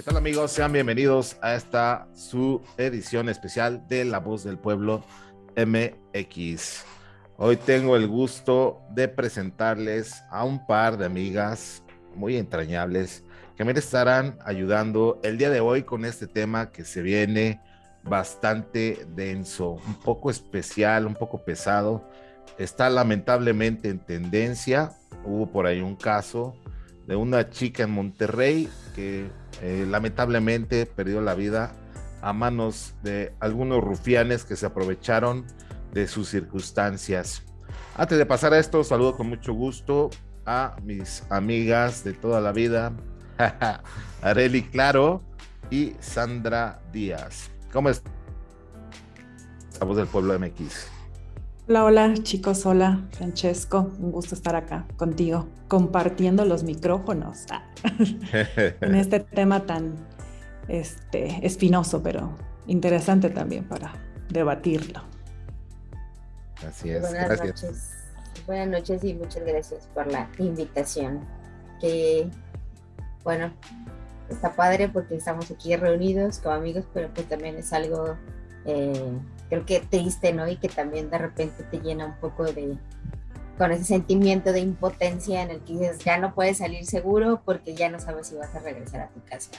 ¿Qué tal amigos? Sean bienvenidos a esta su edición especial de La Voz del Pueblo MX. Hoy tengo el gusto de presentarles a un par de amigas muy entrañables que me estarán ayudando el día de hoy con este tema que se viene bastante denso, un poco especial, un poco pesado. Está lamentablemente en tendencia. Hubo por ahí un caso de una chica en Monterrey que eh, lamentablemente perdió la vida a manos de algunos rufianes que se aprovecharon de sus circunstancias. Antes de pasar a esto, saludo con mucho gusto a mis amigas de toda la vida, Areli Claro y Sandra Díaz. ¿Cómo estás? voz del pueblo MX. Hola, hola chicos, hola Francesco, un gusto estar acá contigo, compartiendo los micrófonos ah, en este tema tan este, espinoso, pero interesante también para debatirlo. Así es. Buenas gracias. noches. Buenas noches y muchas gracias por la invitación. Que, bueno, está padre porque estamos aquí reunidos como amigos, pero pues también es algo eh, creo que triste, ¿no? Y que también de repente te llena un poco de, con ese sentimiento de impotencia en el que dices, ya no puedes salir seguro porque ya no sabes si vas a regresar a tu casa.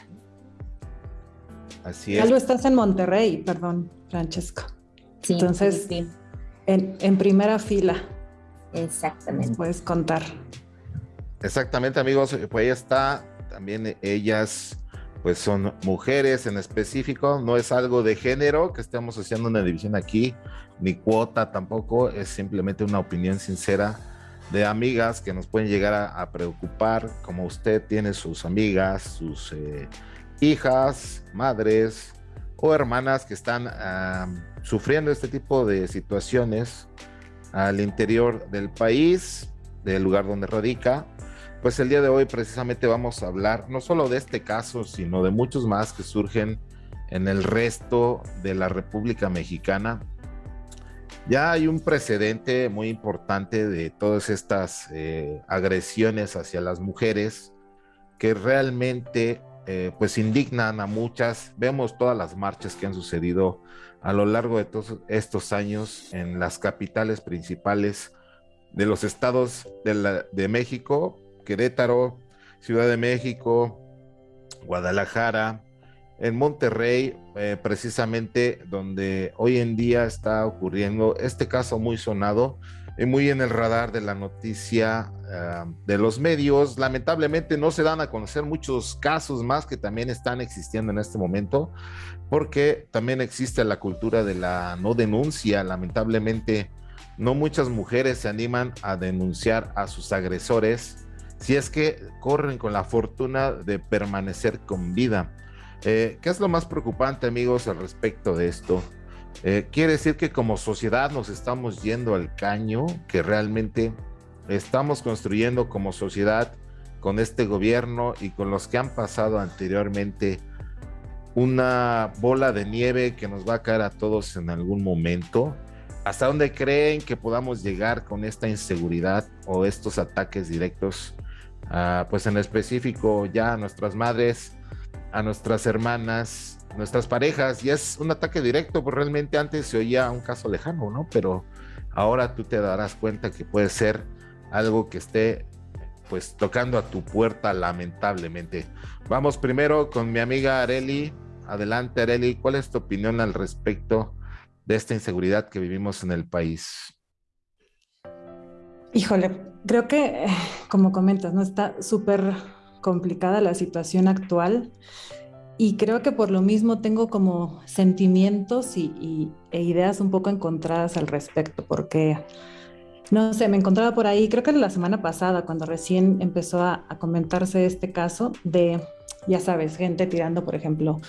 Así Ya es. lo estás en Monterrey, perdón, Francesco. Sí, Entonces, sí, En, en primera fila, exactamente. nos puedes contar. Exactamente, amigos. Pues ahí está. También ellas, pues son mujeres en específico. No es algo de género que estemos haciendo una división aquí, ni cuota tampoco. Es simplemente una opinión sincera de amigas que nos pueden llegar a, a preocupar, como usted tiene sus amigas, sus eh, hijas, madres o hermanas que están ah, sufriendo este tipo de situaciones al interior del país, del lugar donde radica. Pues el día de hoy precisamente vamos a hablar no solo de este caso, sino de muchos más que surgen en el resto de la República Mexicana. Ya hay un precedente muy importante de todas estas eh, agresiones hacia las mujeres que realmente eh, pues indignan a muchas. Vemos todas las marchas que han sucedido a lo largo de todos estos años en las capitales principales de los estados de, México, Querétaro, Ciudad de México, Guadalajara, en Monterrey, eh, precisamente donde hoy en día está ocurriendo este caso muy sonado y muy en el radar de la noticia ah, de los medios. Lamentablemente no se dan a conocer muchos casos más que también están existiendo en este momento, porque también existe la cultura de la no denuncia. Lamentablemente no muchas mujeres se animan a denunciar a sus agresores si es que corren con la fortuna de permanecer con vida. Eh, ¿Qué es lo más preocupante, amigos, al respecto de esto? Eh, quiere decir que como sociedad nos estamos yendo al caño, que realmente estamos construyendo como sociedad con este gobierno y con los que han pasado anteriormente una bola de nieve que nos va a caer a todos en algún momento. ¿Hasta dónde creen que podamos llegar con esta inseguridad o estos ataques directos? Pues en específico ya a nuestras madres, a nuestras hermanas, nuestras parejas, y es un ataque directo, pues realmente antes se oía un caso lejano, ¿no? Pero ahora tú te darás cuenta que puede ser algo que esté pues tocando a tu puerta lamentablemente. Vamos primero con mi amiga Areli. Adelante Areli, ¿cuál es tu opinión al respecto de esta inseguridad que vivimos en el país? Híjole, creo que, como comentas, ¿no? Está súper complicada la situación actual y creo que por lo mismo tengo como sentimientos y- e ideas un poco encontradas al respecto, porque, no sé, me encontraba por ahí, creo que la semana pasada, cuando recién empezó a, a comentarse este caso de, ya sabes, gente tirando, por ejemplo,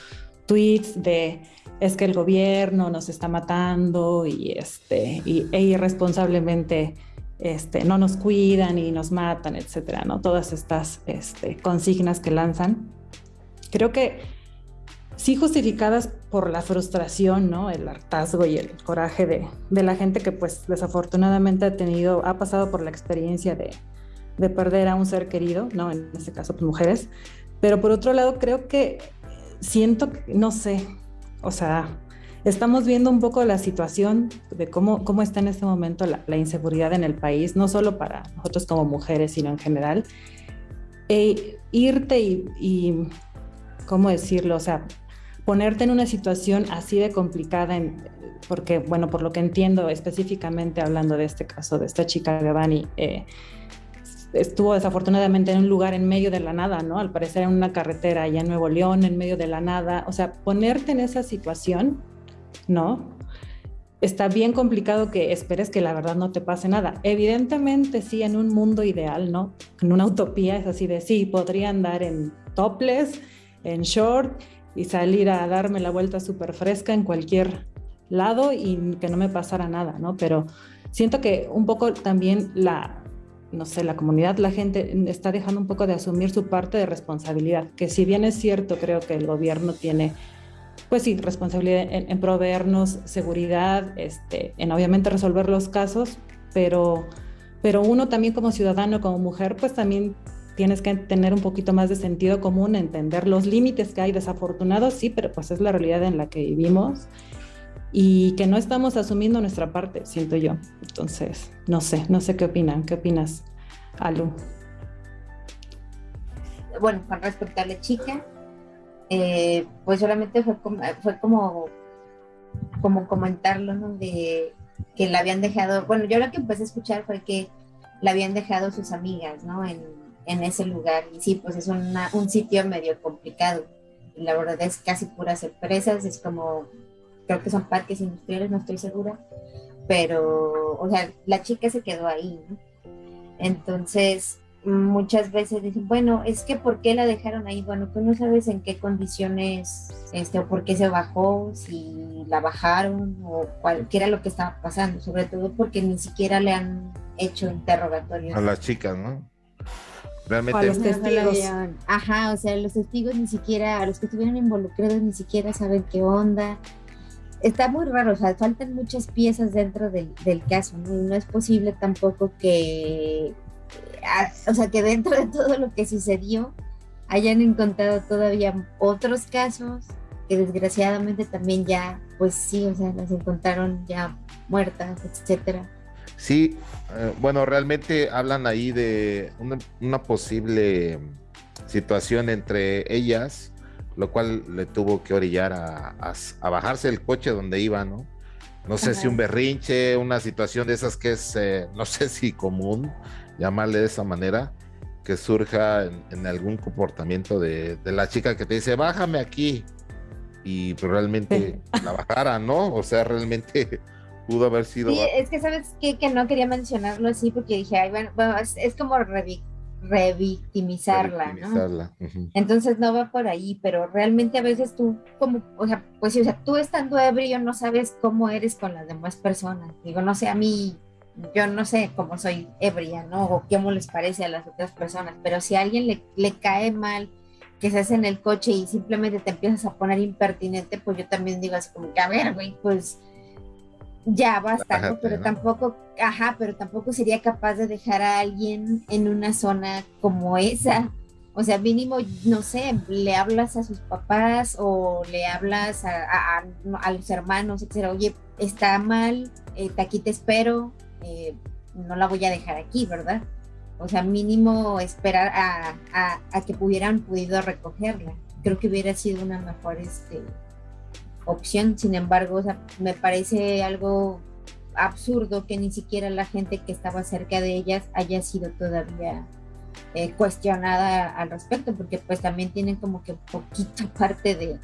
tweets de es que el gobierno nos está matando y, este, y, e irresponsablemente este, no nos cuidan y nos matan, etcétera, ¿no? Todas estas este, consignas que lanzan. Creo que sí justificadas por la frustración, ¿no? El hartazgo y el coraje de, la gente que pues desafortunadamente ha tenido, ha pasado por la experiencia de, de perder a un ser querido, ¿no? En este caso, pues mujeres. Pero por otro lado, creo que siento, no sé, o sea, estamos viendo un poco la situación de cómo, cómo está en este momento la, inseguridad en el país, no solo para nosotros como mujeres, sino en general. E irte y, ¿cómo decirlo? O sea, ponerte en una situación así de complicada, porque, bueno, por lo que entiendo específicamente hablando de este caso, de esta chica Gavani, eh, estuvo desafortunadamente en un lugar en medio de la nada, ¿no? Al parecer en una carretera allá en Nuevo León, en medio de la nada. O sea, ponerte en esa situación, ¿no? Está bien complicado que esperes que la verdad no te pase nada. Evidentemente, sí, en un mundo ideal, ¿no? En una utopía es así de sí, podría andar en topless, en short y salir a darme la vuelta súper fresca en cualquier lado y que no me pasara nada, ¿no? Pero siento que un poco también la, no sé, la comunidad, la gente está dejando un poco de asumir su parte de responsabilidad, que si bien es cierto, creo que el gobierno tiene, pues sí, responsabilidad en, proveernos seguridad, este, en obviamente resolver los casos, pero, pero uno también como ciudadano, como mujer, pues también tienes que tener un poquito más de sentido común, entender los límites que hay desafortunados, sí, pero pues es la realidad en la que vivimos y que no estamos asumiendo nuestra parte, siento yo. Entonces, no sé, no sé qué opinan. ¿Qué opinas, Alu? Bueno, con respecto a la chica, eh, pues solamente fue como, fue como, comentarlo, ¿no? De que la habían dejado, bueno, yo lo que empecé a escuchar fue que la habían dejado sus amigas, ¿no? En, en ese lugar. Y sí, pues es un sitio medio complicado. La verdad es casi puras empresas, es como creo que son parques industriales, no estoy segura, pero, o sea, la chica se quedó ahí, ¿no? Entonces, muchas veces dicen, bueno, es que ¿por qué la dejaron ahí? Bueno, tú no sabes en qué condiciones, este, o por qué se bajó, si la bajaron, o cuál, qué era lo que estaba pasando, sobre todo porque ni siquiera le han hecho interrogatorios. A las chicas, ¿no? Realmente. A los testigos. Ajá, o sea, los testigos ni siquiera, a los que estuvieron involucrados ni siquiera saben qué onda está muy raro, o sea, faltan muchas piezas dentro del, caso, ¿no? Y no es posible tampoco que, o sea, que dentro de todo lo que sucedió hayan encontrado todavía otros casos que desgraciadamente también ya, pues sí, o sea, las encontraron ya muertas, etcétera. Sí, eh, bueno, realmente hablan ahí de una, una posible situación entre ellas lo cual le tuvo que orillar a, bajarse del coche donde iba, ¿no? No sé si un berrinche, una situación de esas que es, eh, no sé si común, llamarle de esa manera, que surja en, algún comportamiento de, la chica que te dice, bájame aquí, y pues realmente la bajara, ¿no? O sea, realmente pudo haber sido... Sí, es que sabes que no quería mencionarlo así porque dije, ay, bueno, es, como revictimizarla, ¿no? Entonces no va por ahí, pero realmente a veces tú, como, o sea, pues o sea, tú estando ebrio no sabes cómo eres con las demás personas. Digo, no sé, a mí, yo no sé cómo soy ebria, ¿no? O cómo les parece a las otras personas, pero si a alguien le, le cae mal que se hace en el coche y simplemente te empiezas a poner impertinente, pues yo también digo así como que, a ver, güey, pues ya basta, ¿no? Pero tampoco, ajá, pero tampoco sería capaz de dejar a alguien en una zona como esa. O sea, mínimo, no sé, le hablas a sus papás o le hablas a, a, los hermanos, etcétera. Oye, está mal, eh, aquí te espero, eh, no la voy a dejar aquí, ¿verdad? O sea, mínimo esperar a, que hubieran podido recogerla. Creo que hubiera sido una mejor este, opción. Sin embargo, o sea, me parece algo absurdo que ni siquiera la gente que estaba cerca de ellas haya sido todavía eh, cuestionada al respecto, porque pues también tienen como que poquito parte de,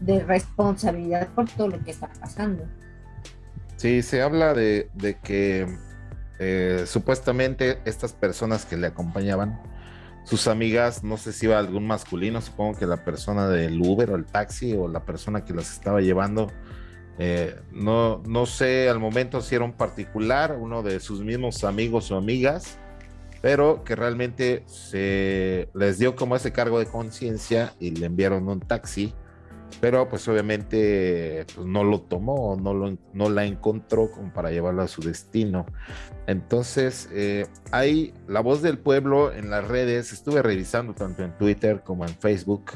de responsabilidad por todo lo que está pasando. Sí, se habla de, que eh, supuestamente estas personas que le acompañaban sus amigas, no sé si iba algún masculino, supongo que la persona del Uber o el taxi o la persona que las estaba llevando, eh, no, no sé al momento si era un particular, uno de sus mismos amigos o amigas, pero que realmente se les dio como ese cargo de conciencia y le enviaron un taxi pero pues obviamente pues, no lo tomó, no, lo, no la encontró como para llevarlo a su destino. Entonces, eh, hay la voz del pueblo en las redes, estuve revisando tanto en Twitter como en Facebook,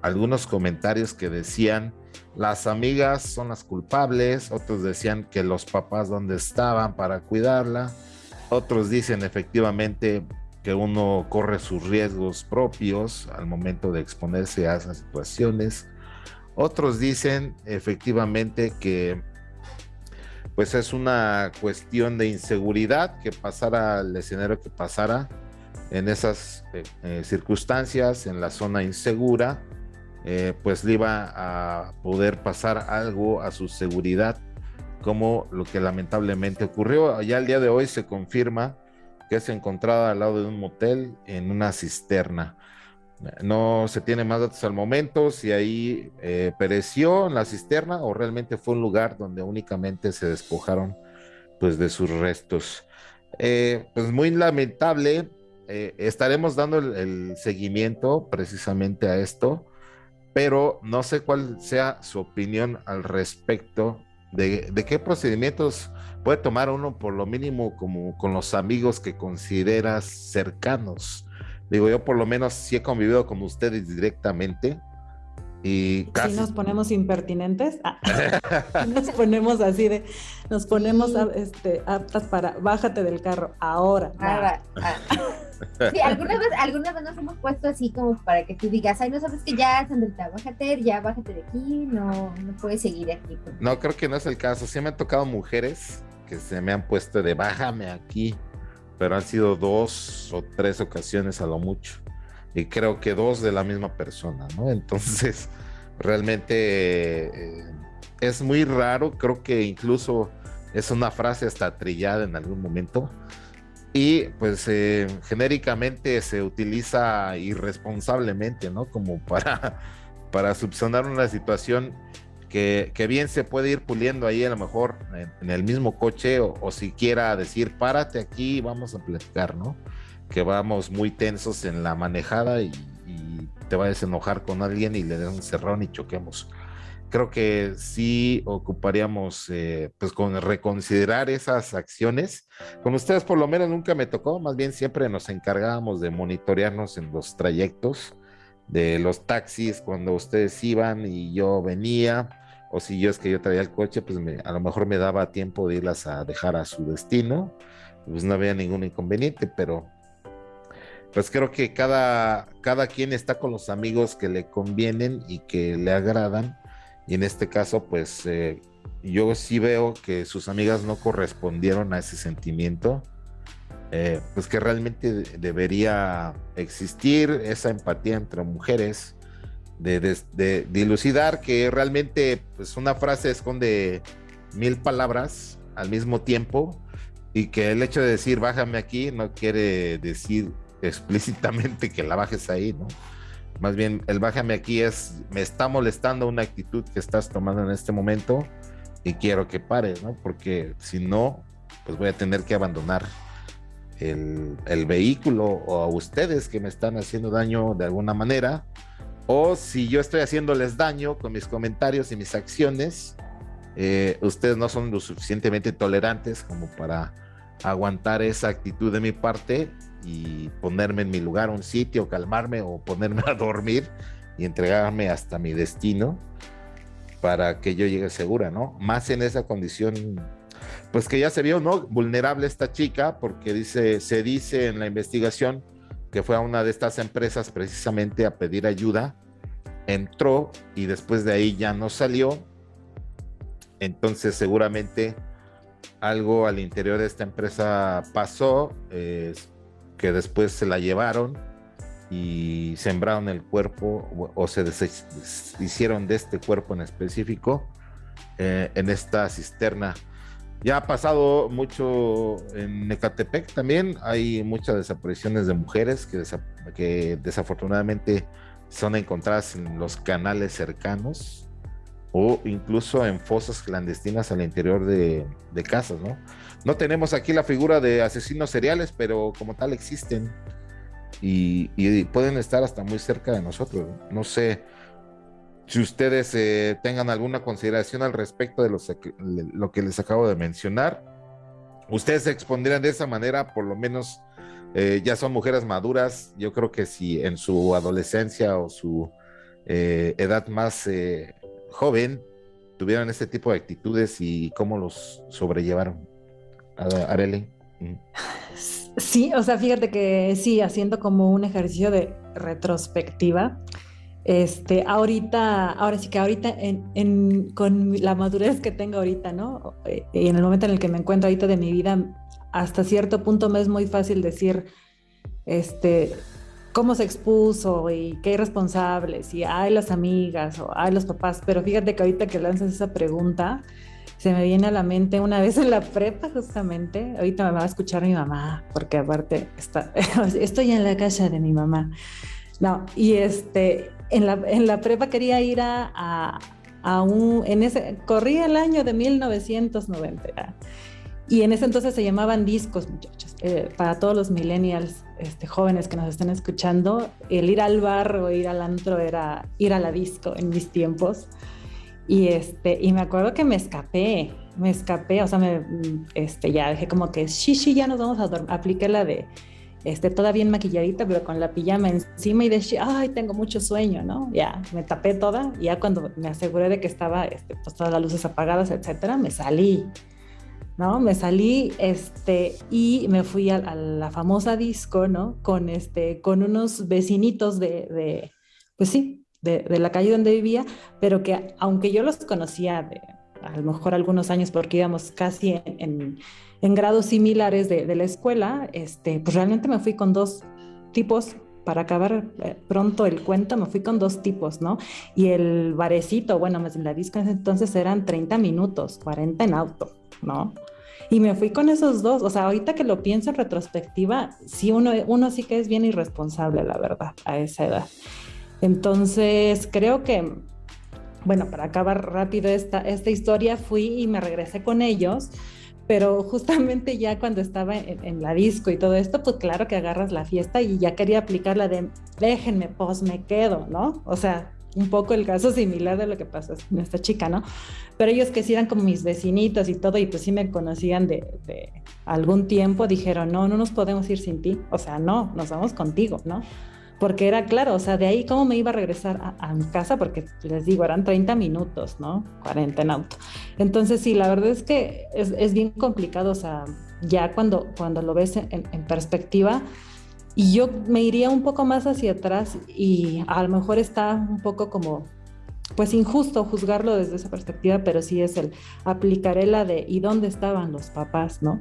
algunos comentarios que decían las amigas son las culpables, otros decían que los papás donde estaban para cuidarla, otros dicen efectivamente que uno corre sus riesgos propios al momento de exponerse a esas situaciones. Otros dicen efectivamente que pues es una cuestión de inseguridad que pasara el escenario que pasara en esas eh, eh, circunstancias, en la zona insegura, eh, pues le iba a poder pasar algo a su seguridad, como lo que lamentablemente ocurrió. Ya el día de hoy se confirma que es encontrada al lado de un motel en una cisterna. No se tiene más datos al momento si ahí eh, pereció en la cisterna o realmente fue un lugar donde únicamente se despojaron pues de sus restos. Eh, pues muy lamentable. Eh, estaremos dando el, seguimiento precisamente a esto, pero no sé cuál sea su opinión al respecto de, de qué procedimientos puede tomar uno por lo mínimo como con los amigos que consideras cercanos Digo, yo por lo menos sí he convivido con ustedes directamente. Y casi... Si nos ponemos impertinentes, ah, nos ponemos así de, nos ponemos este, aptas para, bájate del carro, ahora. Ah, ah. Sí, algunas veces, algunas veces nos hemos puesto así como para que tú digas, ay, no sabes que ya, Sandrita, bájate, ya bájate de aquí, no, no puedes seguir aquí. No, creo que no es el caso. Sí me han tocado mujeres que se me han puesto de bájame aquí pero han sido dos o tres ocasiones a lo mucho. Y creo que dos de la misma persona, ¿no? Entonces, realmente eh, es muy raro, creo que incluso es una frase hasta trillada en algún momento. Y pues eh, genéricamente se utiliza irresponsablemente, ¿no? Como para, para subsanar una situación que, bien se puede ir puliendo ahí a lo mejor en, el mismo coche o, siquiera decir, párate aquí, vamos a platicar, ¿no? Que vamos muy tensos en la manejada y, te vayas a enojar con alguien y le des un cerrón y choquemos. Creo que sí ocuparíamos, eh, pues, con reconsiderar esas acciones. Con ustedes por lo menos nunca me tocó, más bien siempre nos encargábamos de monitorearnos en los trayectos de los taxis cuando ustedes iban y yo venía o si yo es que yo traía el coche, pues a lo mejor me daba tiempo de irlas a dejar a su destino, pues no había ningún inconveniente, pero pues creo que cada, cada quien está con los amigos que le convienen y que le agradan, y en este caso, pues eh, yo sí veo que sus amigas no correspondieron a ese sentimiento, eh, pues que realmente debería existir esa empatía entre mujeres, de, dilucidar que realmente pues, una frase esconde mil palabras al mismo tiempo y que el hecho de decir bájame aquí no quiere decir explícitamente que la bajes ahí, ¿no? Más bien el bájame aquí es me está molestando una actitud que estás tomando en este momento y quiero que pare, ¿no? Porque si no, pues voy a tener que abandonar el, el vehículo o a ustedes que me están haciendo daño de alguna manera o si yo estoy haciéndoles daño con mis comentarios y mis acciones, eh, ustedes no son lo suficientemente tolerantes como para aguantar esa actitud de mi parte y ponerme en mi lugar, un sitio, calmarme o ponerme a dormir y entregarme hasta mi destino para que yo llegue segura, ¿no? Más en esa condición, pues que ya se vio, ¿no? Vulnerable esta chica, porque dice, se dice en la investigación que fue a una de estas empresas precisamente a pedir ayuda, entró y después de ahí ya no salió. Entonces seguramente algo al interior de esta empresa pasó, que después se la llevaron y sembraron el cuerpo o, se hicieron de este cuerpo en específico eh, en esta cisterna ya ha pasado mucho en Ecatepec también. Hay muchas desapariciones de mujeres que, desafortunadamente son encontradas en los canales cercanos o incluso en fosas clandestinas al interior de, casas, ¿no? No tenemos aquí la figura de asesinos seriales, pero como tal existen y, y pueden estar hasta muy cerca de nosotros. No sé si ustedes eh, tengan alguna consideración al respecto de lo que les acabo de mencionar, ustedes se expondrían de esa manera, por lo menos eh, ya son mujeres maduras. Yo creo que si en su adolescencia o su eh, edad más eh, joven tuvieran este tipo de actitudes y cómo los sobrellevaron. Arely. Sí, o sea, fíjate que sí, haciendo como un ejercicio de retrospectiva, este, ahorita, ahora sí que ahorita en, con la madurez que tengo ahorita, ¿no? Eh, y en el momento en el que me encuentro ahorita de mi vida, hasta cierto punto me es muy fácil decir, este, cómo se expuso y qué irresponsables y hay las amigas o hay los papás, pero fíjate que ahorita que lanzas esa pregunta, se me viene a la mente una vez en la prepa justamente, ahorita me va a escuchar mi mamá, porque aparte estoy en la casa de mi mamá. No, y este, en la, en la prepa quería ir a, a, un, en ese, corría el año de 1990. Y en ese entonces se llamaban discos, muchachos. Eh, para todos los millennials este, jóvenes que nos están escuchando, el ir al bar o ir al antro era ir a la disco en mis tiempos. Y, este, y me acuerdo que me escapé, me escapé, o sea, me, este, ya dije como que, sí, sí, ya nos vamos a dormir. Apliqué la de, este, toda bien maquilladita, pero con la pijama encima y de, ay, tengo mucho sueño, ¿no? Ya, me tapé toda y ya cuando me aseguré de que estaba, este, pues todas las luces apagadas, etcétera, me salí. ¿no? Me salí este, y me fui a, la famosa disco, ¿no? Con, este, con unos vecinitos de, de pues sí, de, de, la calle donde vivía, pero que aunque yo los conocía de a lo mejor algunos años porque íbamos casi en, en, grados similares de, de, la escuela, este, pues realmente me fui con dos tipos para acabar eh, pronto el cuento, me fui con dos tipos, ¿no? Y el barecito, bueno, en la disco entonces eran 30 minutos, 40 en auto, ¿no? Y me fui con esos dos, o sea, ahorita que lo pienso en retrospectiva, sí, uno, uno sí que es bien irresponsable, la verdad, a esa edad. Entonces, creo que, bueno, para acabar rápido esta, esta historia, fui y me regresé con ellos, pero justamente ya cuando estaba en, la disco y todo esto, pues claro que agarras la fiesta y ya quería aplicar la de déjenme, pues me quedo, ¿no? O sea, un poco el caso similar de lo que pasó con esta chica, ¿no? Pero ellos que sí eran como mis vecinitos y todo, y pues sí me conocían de, de, algún tiempo, dijeron, no, no nos podemos ir sin ti, o sea, no, nos vamos contigo, ¿no? Porque era claro, o sea, de ahí cómo me iba a regresar a, a mi casa, porque les digo, eran 30 minutos, ¿no? 40 en auto. Entonces, sí, la verdad es que es, es bien complicado, o sea, ya cuando, cuando lo ves en, en perspectiva, y yo me iría un poco más hacia atrás y a lo mejor está un poco como, pues injusto juzgarlo desde esa perspectiva, pero sí es el aplicaré la de ¿y dónde estaban los papás? ¿No?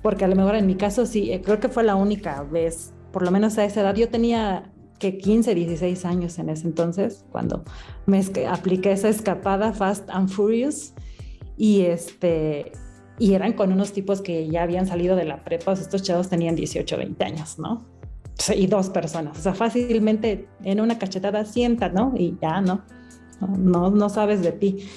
Porque a lo mejor en mi caso sí, eh, creo que fue la única vez, por lo menos a esa edad, yo tenía que 15, 16 años en ese entonces, cuando me apliqué esa escapada Fast and Furious y este y eran con unos tipos que ya habían salido de la prepa, estos chavos tenían 18, 20 años, ¿no? y dos personas. O sea, fácilmente en una cachetada sienta, ¿no? Y ya, ¿no? No, no sabes de ti.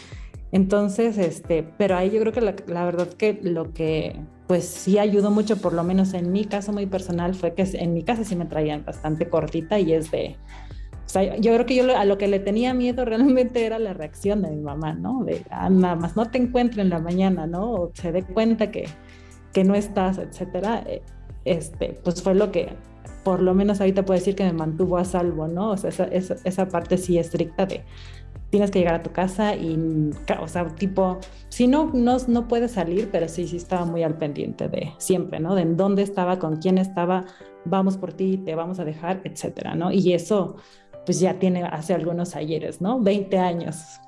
Entonces, este, pero ahí yo creo que la, verdad que lo que pues sí ayudó mucho, por lo menos en mi caso muy personal, fue que en mi casa sí me traían bastante cortita y es de, o sea, yo creo que yo a lo que le tenía miedo realmente era la reacción de mi mamá, ¿no? De, ah, nada más no te encuentre en la mañana, ¿no? O se dé cuenta que, que no estás, etcétera. Eh, este, pues fue lo que por lo menos ahorita puedo decir que me mantuvo a salvo, ¿no? O sea, esa, esa, esa parte sí estricta de tienes que llegar a tu casa y, o sea, tipo, si no, no, no puedes salir, pero sí, sí estaba muy al pendiente de siempre, ¿no? De en dónde estaba, con quién estaba, vamos por ti, te vamos a dejar, etcétera, ¿no? Y eso, pues ya tiene hace algunos ayeres, ¿no? 20 años,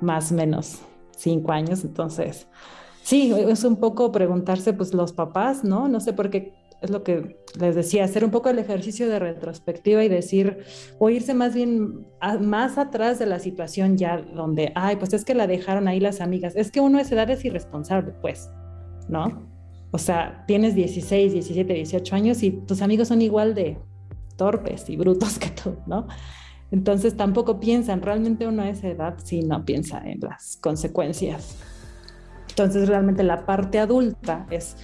más o menos, 5 años, entonces, sí, es un poco preguntarse, pues los papás, ¿no? No sé por qué es lo que les decía, hacer un poco el ejercicio de retrospectiva y decir, o irse más bien más atrás de la situación ya donde, ay, pues es que la dejaron ahí las amigas. Es que uno a esa edad es irresponsable, pues, ¿no? O sea, tienes 16, 17, 18 años y tus amigos son igual de torpes y brutos que tú, ¿no? Entonces tampoco piensan, realmente uno a esa edad sí no piensa en las consecuencias. Entonces realmente la parte adulta es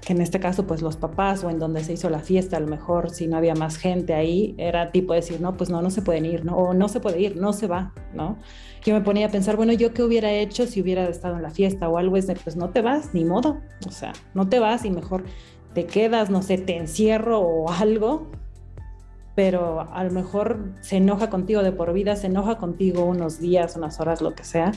que en este caso pues los papás o en donde se hizo la fiesta, a lo mejor si no había más gente ahí, era tipo decir, no, pues no, no se pueden ir, ¿no? O no se puede ir, no se va, ¿no? Yo me ponía a pensar, bueno, ¿yo qué hubiera hecho si hubiera estado en la fiesta o algo? Es de, pues no te vas, ni modo, o sea, no te vas y mejor te quedas, no sé, te encierro o algo, pero a lo mejor se enoja contigo de por vida, se enoja contigo unos días, unas horas, lo que sea,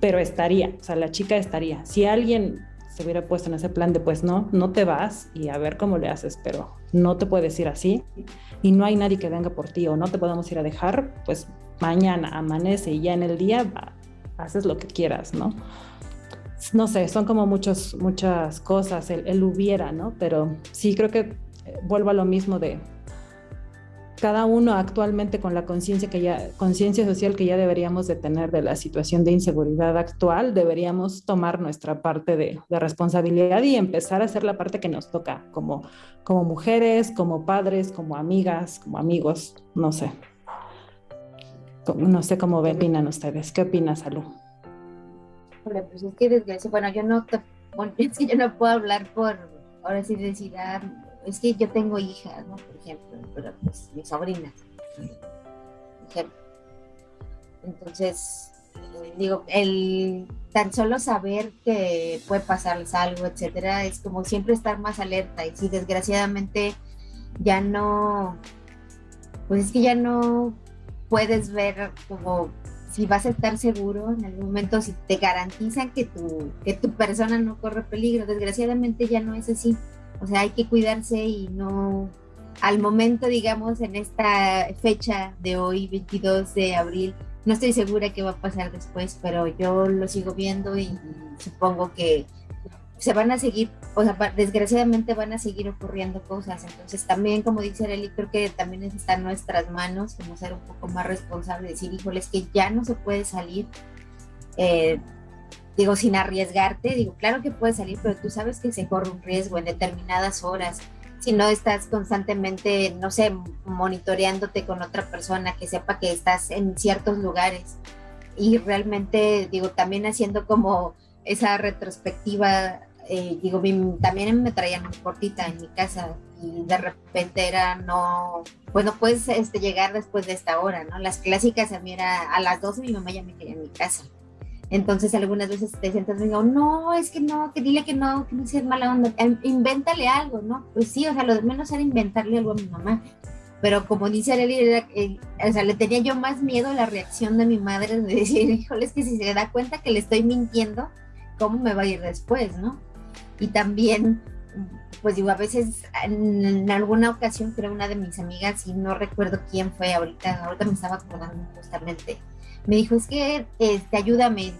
pero estaría, o sea, la chica estaría. Si alguien se hubiera puesto en ese plan de pues no, no te vas y a ver cómo le haces, pero no te puedes ir así y no hay nadie que venga por ti o no te podemos ir a dejar, pues mañana amanece y ya en el día haces lo que quieras, ¿no? No sé, son como muchos, muchas cosas, el, el hubiera, ¿no? Pero sí creo que eh, vuelvo a lo mismo de cada uno actualmente con la conciencia que ya conciencia social que ya deberíamos de tener de la situación de inseguridad actual, deberíamos tomar nuestra parte de, responsabilidad y empezar a hacer la parte que nos toca como, como mujeres, como padres, como amigas, como amigos, no sé. No sé cómo opinan ustedes. ¿Qué opinas, Salud? Pues es que bueno, yo no bueno, es que yo no puedo hablar por, ahora sí decir, es que yo tengo hijas, ¿no? Por ejemplo, pero pues mis sobrinas, ejemplo. Entonces, digo, el tan solo saber que puede pasarles algo, etcétera, es como siempre estar más alerta. Y si desgraciadamente ya no, pues es que ya no puedes ver como si vas a estar seguro en algún momento, si te garantizan que tu, que tu persona no corre peligro. Desgraciadamente ya no es así. O sea, hay que cuidarse y no, al momento, digamos, en esta fecha de hoy, 22 de abril, no estoy segura qué va a pasar después, pero yo lo sigo viendo y supongo que se van a seguir, o sea, desgraciadamente van a seguir ocurriendo cosas. Entonces también, como dice Arely, creo que también está en nuestras manos como ser un poco más responsable, decir, híjole, es que ya no se puede salir. Eh, digo, sin arriesgarte, digo, claro que puedes salir, pero tú sabes que se corre un riesgo en determinadas horas. Si no estás constantemente, no sé, monitoreándote con otra persona que sepa que estás en ciertos lugares. Y realmente, digo, también haciendo como esa retrospectiva, eh, digo, también me traían muy cortita en mi casa y de repente era no, bueno, puedes este, llegar después de esta hora, ¿no? Las clásicas a mí era a las 12 mi mamá ya me quería en mi casa entonces algunas veces te sientas digo, no, es que no, que dile que no, que no seas mala onda, em, invéntale algo, ¿no? Pues sí, o sea, lo de menos era inventarle algo a mi mamá. Pero como dice Arely, eh, o sea, le tenía yo más miedo a la reacción de mi madre de decir, híjole, es que si se da cuenta que le estoy mintiendo, ¿cómo me va a ir después, no? Y también, pues digo, a veces en, alguna ocasión creo una de mis amigas, y no recuerdo quién fue ahorita, ahorita me estaba acordando justamente, me dijo, es que este, ayúdame,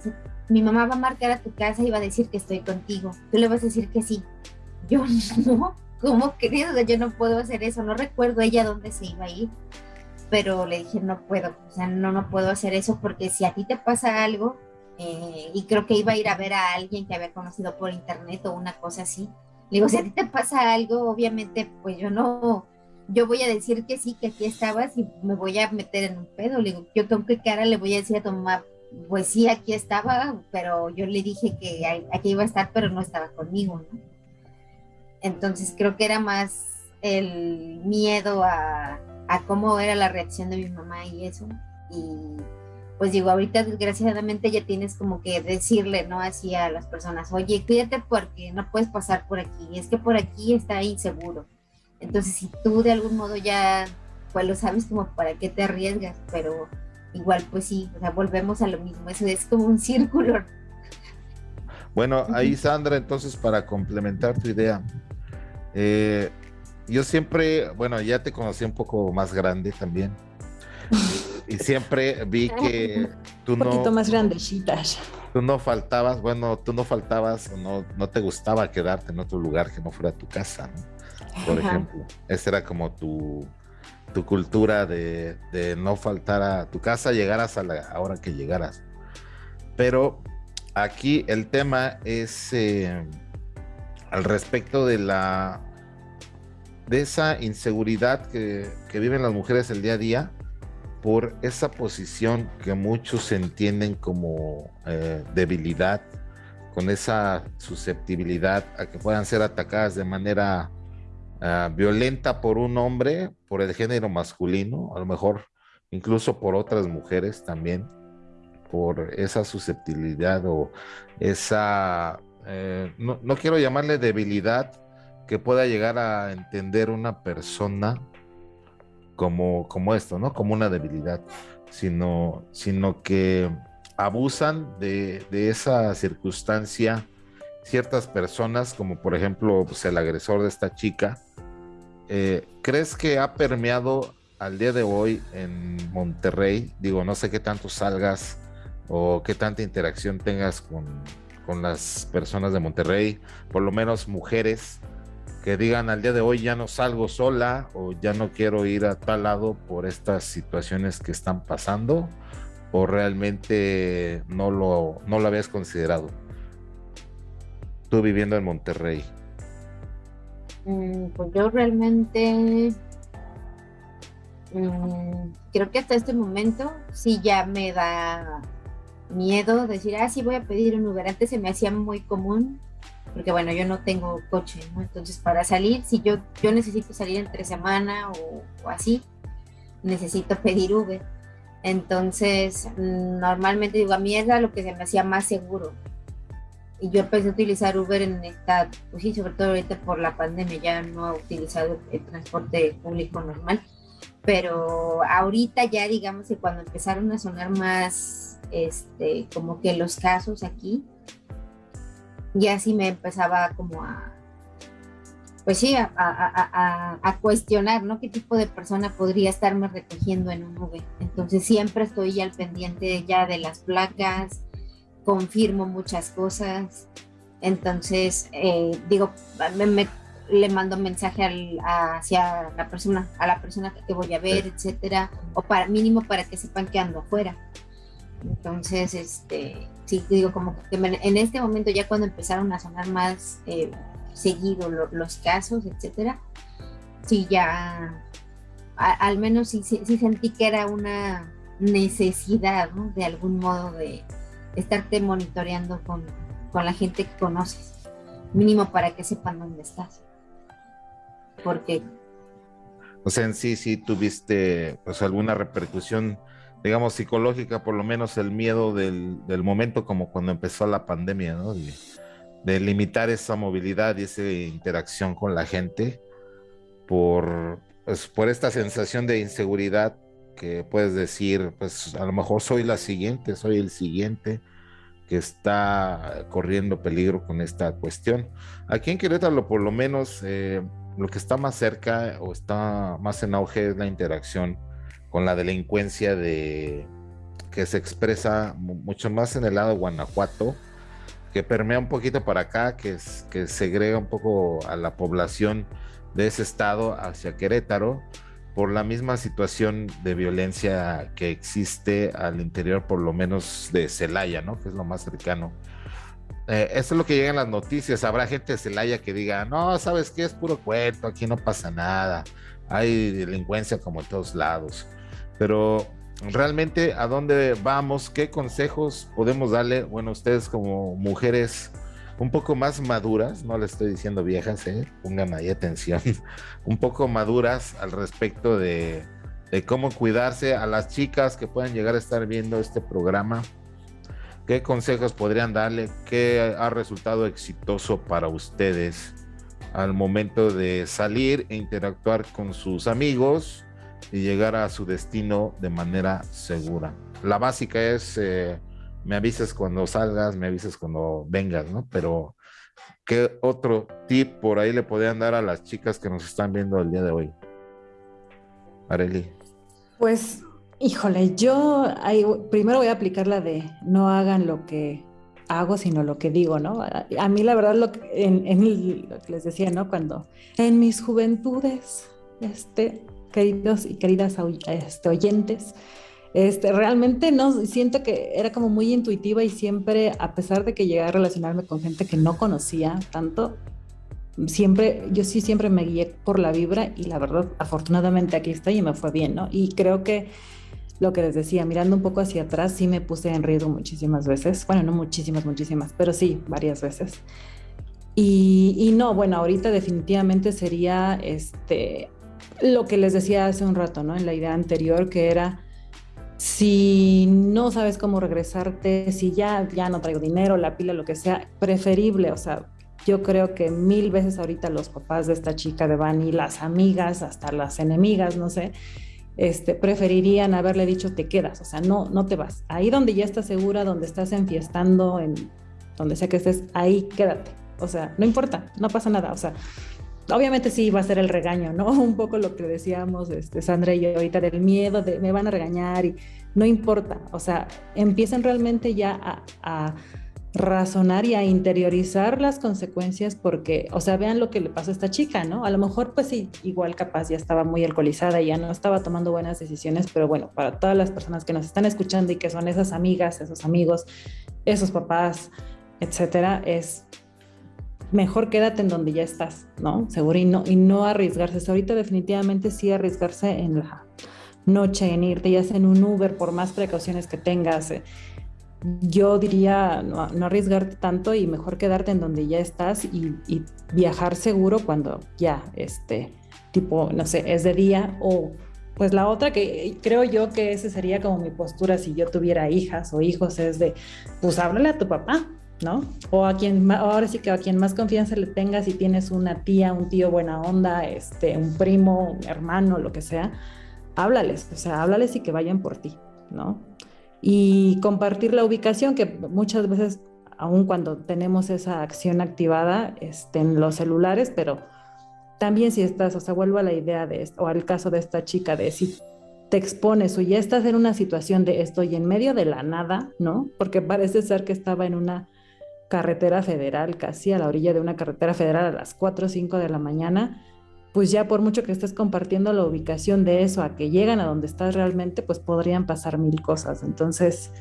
mi mamá va a marcar a tu casa y va a decir que estoy contigo, tú le vas a decir que sí. Yo no, ¿cómo querido? Yo no puedo hacer eso, no recuerdo ella dónde se iba a ir, pero le dije, no puedo, o sea, no, no puedo hacer eso porque si a ti te pasa algo, eh, y creo que iba a ir a ver a alguien que había conocido por internet o una cosa así, le digo, si a ti te pasa algo, obviamente, pues yo no, yo voy a decir que sí, que aquí estabas y me voy a meter en un pedo. Le digo, yo con qué cara le voy a decir a tu mamá, pues sí, aquí estaba, pero yo le dije que aquí iba a estar, pero no estaba conmigo, ¿no? Entonces creo que era más el miedo a, a cómo era la reacción de mi mamá y eso. Y pues digo, ahorita desgraciadamente ya tienes como que decirle, ¿no? Así a las personas, oye, cuídate porque no puedes pasar por aquí, es que por aquí está inseguro entonces, si tú de algún modo ya, pues lo sabes como para qué te arriesgas, pero igual pues sí, o sea, volvemos a lo mismo, eso es como un círculo. Bueno, ahí Sandra, entonces para complementar tu idea, eh, yo siempre, bueno, ya te conocí un poco más grande también. y siempre vi que tú no... Un poquito más grandecitas. Tú no faltabas, bueno, tú no faltabas, no, no te gustaba quedarte en otro lugar que no fuera tu casa, ¿no? Por ejemplo. Esa era como tu, tu cultura de, no faltar a tu casa, llegaras a la hora que llegaras. Pero aquí el tema es eh, al respecto de la de esa inseguridad que, viven las mujeres el día a día por esa posición que muchos entienden como eh, debilidad, con esa susceptibilidad a que puedan ser atacadas de manera Ah, violenta por un hombre, por el género masculino, a lo mejor incluso por otras mujeres también, por esa susceptibilidad o esa, eh, no, no, quiero llamarle debilidad que pueda llegar a entender una persona como, como esto, ¿no? Como una debilidad, sino, sino que abusan de, esa circunstancia ciertas personas, como por ejemplo pues, el agresor de esta chica. Eh, ¿Crees que ha permeado al día de hoy en Monterrey? Digo, no sé qué tanto salgas o qué tanta interacción tengas con, con las personas de Monterrey, por lo menos mujeres que digan al día de hoy ya no salgo sola o ya no quiero ir a tal lado por estas situaciones que están pasando o realmente no lo, no lo habías considerado? Tú viviendo en Monterrey. Mm, pues yo realmente mm, creo que hasta este momento sí ya me da miedo decir, ah, sí voy a pedir un Uber. Antes se me hacía muy común porque bueno, yo no tengo coche, ¿no? Entonces para salir, si yo, yo necesito salir entre semana o, o así, necesito pedir Uber entonces, normalmente digo, a mí era lo que se me hacía más seguro. Y yo empecé a utilizar Uber en esta, pues sí, sobre todo ahorita por la pandemia, ya no he utilizado el transporte público normal. Pero ahorita ya digamos que cuando empezaron a sonar más, este, como que los casos aquí, ya sí me empezaba como a, pues sí, a, cuestionar, ¿no? ¿Qué tipo de persona podría estarme recogiendo en un nube? Entonces siempre estoy al pendiente ya de las placas, confirmo muchas cosas. Entonces, eh, digo, le mando mensaje hacia la persona, a la persona que voy a ver, etcétera, o para mínimo para que sepan que ando afuera. Entonces, este, sí, digo, como que en este momento ya cuando empezaron a sonar más eh, seguido los casos, etcétera, sí ya, al menos sí, sentí que era una necesidad, De algún modo de estarte monitoreando con, la gente que conoces, mínimo para que sepan dónde estás. Porque... O sea, en sí, sí tuviste pues alguna repercusión, digamos, psicológica, por lo menos el miedo del, momento como cuando empezó la pandemia, ¿no? de limitar esa movilidad y esa interacción con la gente por, pues, por esta sensación de inseguridad que puedes decir, pues a lo mejor soy la siguiente, soy el siguiente que está corriendo peligro con esta cuestión. Aquí en Querétaro, por lo menos, eh, lo que está más cerca o está más en auge es la interacción con la delincuencia de que se expresa mucho más en el lado de Guanajuato, que permea un poquito para acá, que, es, que segrega un poco a la población de ese estado hacia Querétaro por la misma situación de violencia que existe al interior, por lo menos de Celaya, ¿no? Que es lo más cercano. Eh, eso es lo que llega en las noticias. Habrá gente de Celaya que diga, no, ¿sabes qué? Es puro cuento, aquí no pasa nada. Hay delincuencia como en todos lados. Pero realmente a dónde vamos, qué consejos podemos darle, bueno, ustedes como mujeres un poco más maduras, no le estoy diciendo viejas, ¿eh? pongan ahí atención, un poco maduras al respecto de, cómo cuidarse a las chicas que puedan llegar a estar viendo este programa. ¿Qué consejos podrían darle? ¿Qué ha resultado exitoso para ustedes al momento de salir e interactuar con sus amigos? y llegar a su destino de manera segura. La básica es, eh, me avisas cuando salgas, me avisas cuando vengas, ¿no? Pero, ¿qué otro tip por ahí le podrían dar a las chicas que nos están viendo el día de hoy? Areli. Pues, híjole, yo primero voy a aplicar la de no hagan lo que hago, sino lo que digo, ¿no? A, mí la verdad, lo que, en, lo que les decía, ¿no? Cuando en mis juventudes, este, queridos y queridas este, oyentes. Este, realmente no siento que era como muy intuitiva y siempre, a pesar de que llegué a relacionarme con gente que no conocía tanto, siempre, yo sí siempre me guié por la vibra y la verdad, afortunadamente aquí estoy y me fue bien, ¿no? Y creo que lo que les decía, mirando un poco hacia atrás, sí me puse en riesgo muchísimas veces, bueno, no muchísimas, muchísimas, pero sí, varias veces. Y, y no, bueno, ahorita definitivamente sería este, lo que les decía hace un rato, ¿no? En la idea anterior, que era, si no sabes cómo regresarte, si ya, ya no traigo dinero, la pila, lo que sea, preferible, o sea, yo creo que mil veces ahorita los papás de esta chica de Bani, las amigas, hasta las enemigas, no sé, este, preferirían haberle dicho te quedas, o sea, no, no te vas. Ahí donde ya estás segura, donde estás enfiestando, en donde sea que estés, ahí quédate. O sea, no importa, no pasa nada. O sea, obviamente sí va a ser el regaño, ¿no? Un poco lo que decíamos este, Sandra y yo ahorita del miedo de me van a regañar y no importa. O sea, empiecen realmente ya a, razonar y a interiorizar las consecuencias porque, o sea, vean lo que le pasó a esta chica, ¿no? A lo mejor pues sí, igual capaz ya estaba muy alcoholizada y ya no estaba tomando buenas decisiones, pero bueno, para todas las personas que nos están escuchando y que son esas amigas, esos amigos, esos papás, etcétera, es mejor quédate en donde ya estás, ¿no? Seguro y no, y no arriesgarse. ahorita definitivamente sí arriesgarse en la noche, en irte ya sea en un Uber, por más precauciones que tengas. Eh, yo diría no, arriesgarte tanto y mejor quedarte en donde ya estás y, viajar seguro cuando ya, este, tipo, no sé, es de día o pues la otra que creo yo que esa sería como mi postura si yo tuviera hijas o hijos es de, pues háblale a tu papá, ¿no? O a quien, ahora sí que a quien más confianza le tengas, si tienes una tía, un tío buena onda, este, un primo, un hermano, lo que sea, háblales, o sea, háblales y que vayan por ti, ¿no? y compartir la ubicación, que muchas veces, aun cuando tenemos esa acción activada este, en los celulares, pero también si estás, o sea, vuelvo a la idea de esto, o al caso de esta chica, de si te expones o ya estás en una situación de estoy en medio de la nada, ¿no? Porque parece ser que estaba en una carretera federal, casi a la orilla de una carretera federal a las 4 o 5 de la mañana, pues ya por mucho que estés compartiendo la ubicación de eso a que llegan a donde estás realmente, pues podrían pasar mil cosas. Entonces,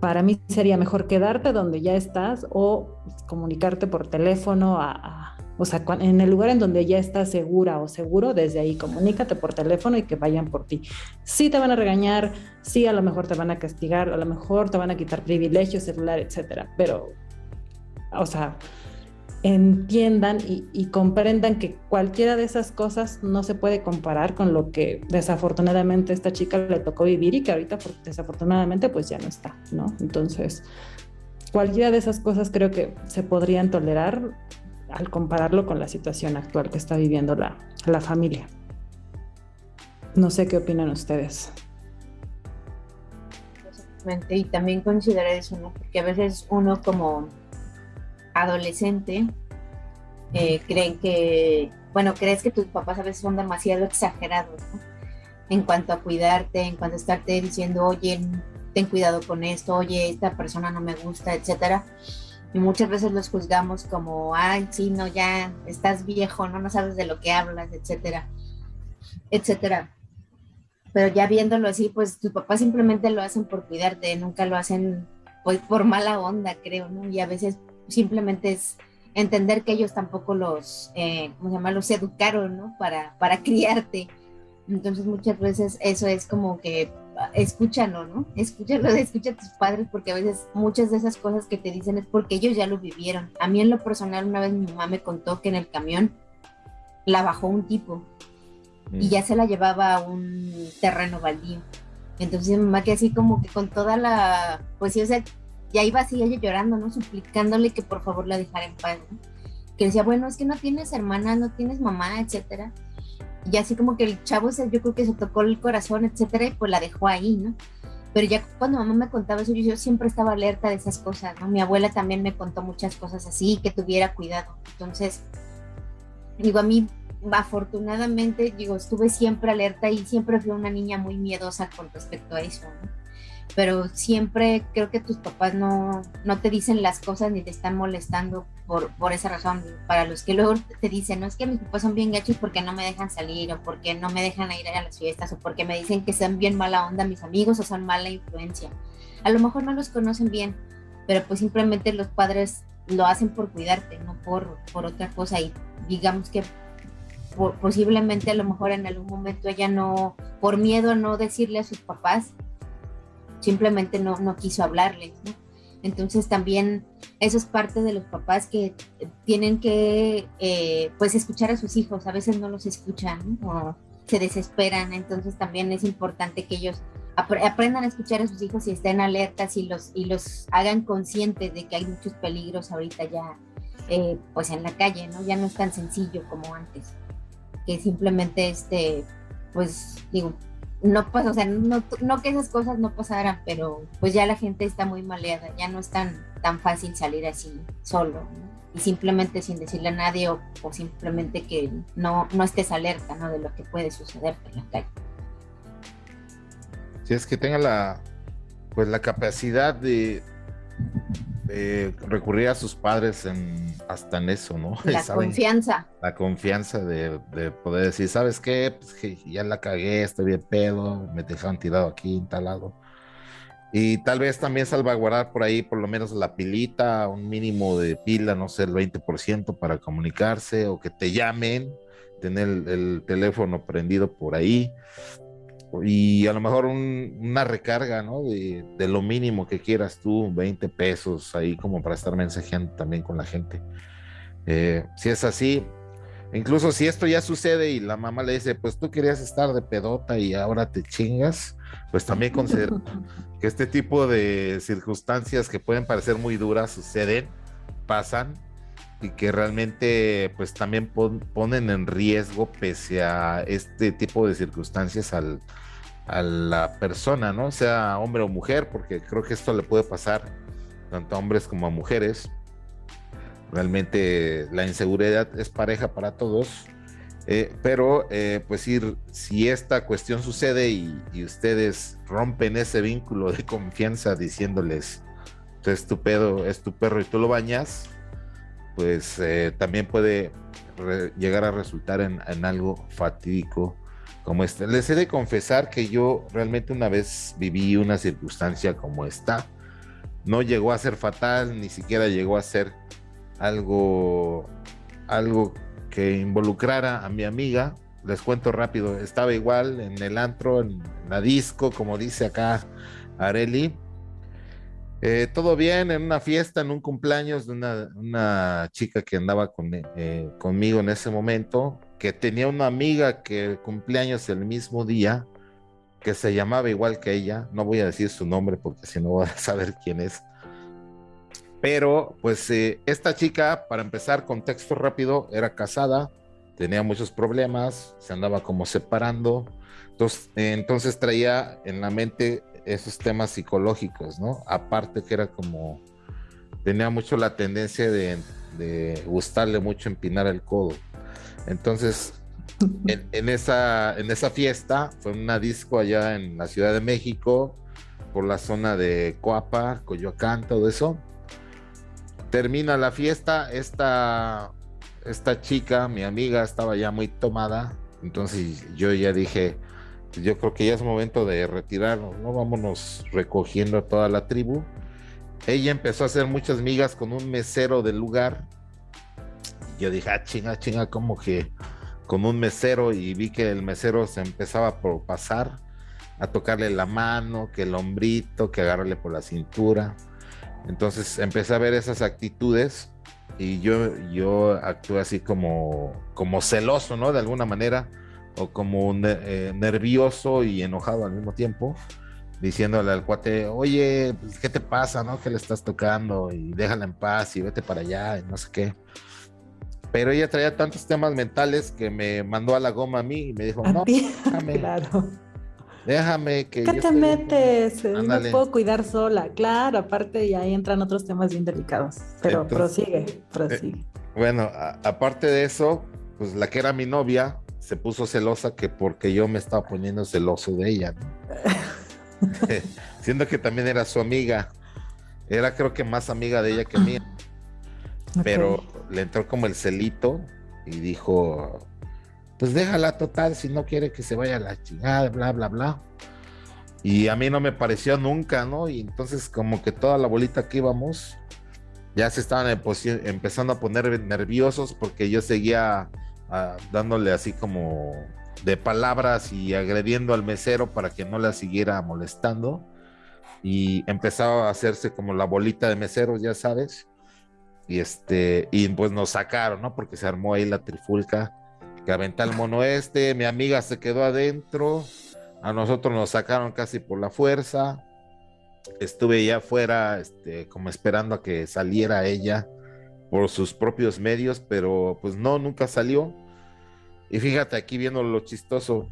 para mí sería mejor quedarte donde ya estás o comunicarte por teléfono o sea, en el lugar en donde ya estás segura o seguro, desde ahí comunícate por teléfono y que vayan por ti. Sí te van a regañar, sí a lo mejor te van a castigar, a lo mejor te van a quitar privilegios, celular, etcétera, pero, o sea, entiendan y, comprendan que cualquiera de esas cosas no se puede comparar con lo que desafortunadamente esta chica le tocó vivir y que ahorita desafortunadamente pues ya no está, ¿no? Entonces, cualquiera de esas cosas creo que se podrían tolerar al compararlo con la situación actual que está viviendo la, la familia. No sé qué opinan ustedes. Y también considerar eso, ¿no? Porque a veces uno como adolescente, eh, creen que, bueno, crees que tus papás a veces son demasiado exagerados en cuanto a cuidarte, en cuanto a estarte diciendo, oye, ten cuidado con esto, oye, esta persona no me gusta, etcétera. Y muchas veces los juzgamos como, ay, sí, no, ya estás viejo, no, no sabes de lo que hablas, etcétera, etcétera. Pero ya viéndolo así, pues tus papás simplemente lo hacen por cuidarte, nunca lo hacen pues por mala onda, creo, ¿no? Y a veces simplemente es entender que ellos tampoco los, eh, ¿cómo se llama? Los educaron, ¿no? Para, para criarte. Entonces muchas veces eso es como que escúchalo, ¿no? Escúchalo, escucha a tus padres porque a veces muchas de esas cosas que te dicen es porque ellos ya lo vivieron. A mí en lo personal una vez mi mamá me contó que en el camión la bajó un tipo y ya se la llevaba a un terreno baldío. Entonces mi mamá que así como que con toda la, pues sí, o sea, ya iba así ella llorando, ¿no? Suplicándole que por favor la dejara en paz. Que decía, bueno, es que no tienes hermana, no tienes mamá, etcétera. Y así como que el chavo, yo creo que se tocó el corazón, etcétera, y pues la dejó ahí, ¿no? Pero ya cuando mamá me contaba eso, yo, siempre estaba alerta de esas cosas, ¿no? Mi abuela también me contó muchas cosas así, que tuviera cuidado. Entonces, digo, a mí, afortunadamente, digo, estuve siempre alerta y siempre fui una niña muy miedosa con respecto a eso, ¿no? Pero siempre creo que tus papás no, no te dicen las cosas ni te están molestando por, por esa razón. Para los que luego te dicen, no es que mis papás son bien gachos porque no me dejan salir o porque no me dejan ir a las fiestas o porque me dicen que son bien mala onda mis amigos o son mala influencia. A lo mejor no los conocen bien, pero pues simplemente los padres lo hacen por cuidarte, no por, por otra cosa. Y digamos que posiblemente a lo mejor en algún momento ella no, por miedo a no decirle a sus papás, simplemente no, no quiso hablarles, ¿no? Entonces también eso es parte de los papás que tienen que eh, pues escuchar a sus hijos, a veces no los escuchan o se desesperan, entonces también es importante que ellos aprendan a escuchar a sus hijos y estén alertas y los, y los hagan conscientes de que hay muchos peligros ahorita ya eh, pues en la calle, ¿no? Ya no es tan sencillo como antes, que simplemente este, pues digo, no pues, o sea, no, no, que esas cosas no pasaran, pero pues ya la gente está muy maleada, ya no es tan, tan fácil salir así solo, y simplemente sin decirle a nadie o, simplemente que no, no estés alerta, ¿no? De lo que puede suceder en la calle. Si es que tenga la, pues la capacidad de, recurrir a sus padres en, hasta en eso, ¿no? La confianza. La confianza de, poder decir, ¿sabes qué? Pues ya la cagué, estoy bien pedo, me dejaron tirado aquí, instalado. Y tal vez también salvaguardar por ahí por lo menos la pilita, un mínimo de pila, no sé, el 20% para comunicarse o que te llamen, tener el teléfono prendido por ahí y a lo mejor una recarga, ¿no? De, lo mínimo que quieras tú, 20 pesos ahí como para estar mensajeando también con la gente. Eh, si es así, incluso si esto ya sucede y la mamá le dice, pues tú querías estar de pedota y ahora te chingas, pues también considero que este tipo de circunstancias que pueden parecer muy duras suceden, pasan y que realmente pues también ponen en riesgo pese a este tipo de circunstancias al, a la persona, ¿no? Sea hombre o mujer, porque creo que esto le puede pasar tanto a hombres como a mujeres. Realmente la inseguridad es pareja para todos, eh, pero eh, pues ir, si esta cuestión sucede y, ustedes rompen ese vínculo de confianza diciéndoles, es tu pedo, es tu perro y tú lo bañas, pues eh, también puede llegar a resultar en algo fatídico como esta. Les he de confesar que yo realmente una vez viví una circunstancia como esta. No llegó a ser fatal, ni siquiera llegó a ser algo, algo que involucrara a mi amiga. Les cuento rápido, estaba igual en el antro, en la disco, como dice acá Areli. Eh, todo bien, en una fiesta, en un cumpleaños de una, chica que andaba con, eh, conmigo en ese momento que tenía una amiga que cumpleaños el mismo día, que se llamaba igual que ella, no voy a decir su nombre porque si no voy a saber quién es. Pero pues eh, esta chica, para empezar, contexto rápido, era casada, tenía muchos problemas, se andaba como separando, entonces, entonces traía en la mente esos temas psicológicos, ¿no? Aparte que era como, tenía mucho la tendencia de, de gustarle mucho empinar el codo. Entonces, en, esa, en esa fiesta, fue una disco allá en la Ciudad de México, por la zona de Coapa, Coyoacán, todo eso. Termina la fiesta, esta, esta chica, mi amiga, estaba ya muy tomada, entonces yo ya dije, yo creo que ya es momento de retirarnos, ¿no? Vámonos recogiendo a toda la tribu. Ella empezó a hacer muchas migas con un mesero del lugar yo dije, ah, chinga, chinga, como que con un mesero y vi que el mesero se empezaba por pasar a tocarle la mano, que el hombrito, que agarrarle por la cintura. Entonces empecé a ver esas actitudes y yo, yo actué así como, como celoso, ¿no? De alguna manera, o como eh, nervioso y enojado al mismo tiempo, diciéndole al cuate, oye, pues, ¿qué te pasa, no? Que le estás tocando y déjala en paz y vete para allá y no sé qué pero ella traía tantos temas mentales que me mandó a la goma a mí y me dijo, no, déjame, claro. déjame que... ¿Qué te metes? No puedo cuidar sola, claro, aparte y ahí entran otros temas bien delicados, pero prosigue, prosigue. Eh, bueno, aparte de eso, pues la que era mi novia se puso celosa que porque yo me estaba poniendo celoso de ella, siendo que también era su amiga, era creo que más amiga de ella que mía. Pero le entró como el celito y dijo, pues déjala total si no quiere que se vaya a la chingada, bla, bla, bla. Y a mí no me pareció nunca, ¿no? Y entonces como que toda la bolita que íbamos ya se estaban empezando a poner nerviosos porque yo seguía dándole así como de palabras y agrediendo al mesero para que no la siguiera molestando. Y empezaba a hacerse como la bolita de meseros, ya sabes y este, y pues nos sacaron, ¿no? Porque se armó ahí la trifulca, que aventa el mono este, mi amiga se quedó adentro, a nosotros nos sacaron casi por la fuerza. Estuve ya afuera, este, como esperando a que saliera ella por sus propios medios, pero pues no, nunca salió. Y fíjate aquí viendo lo chistoso,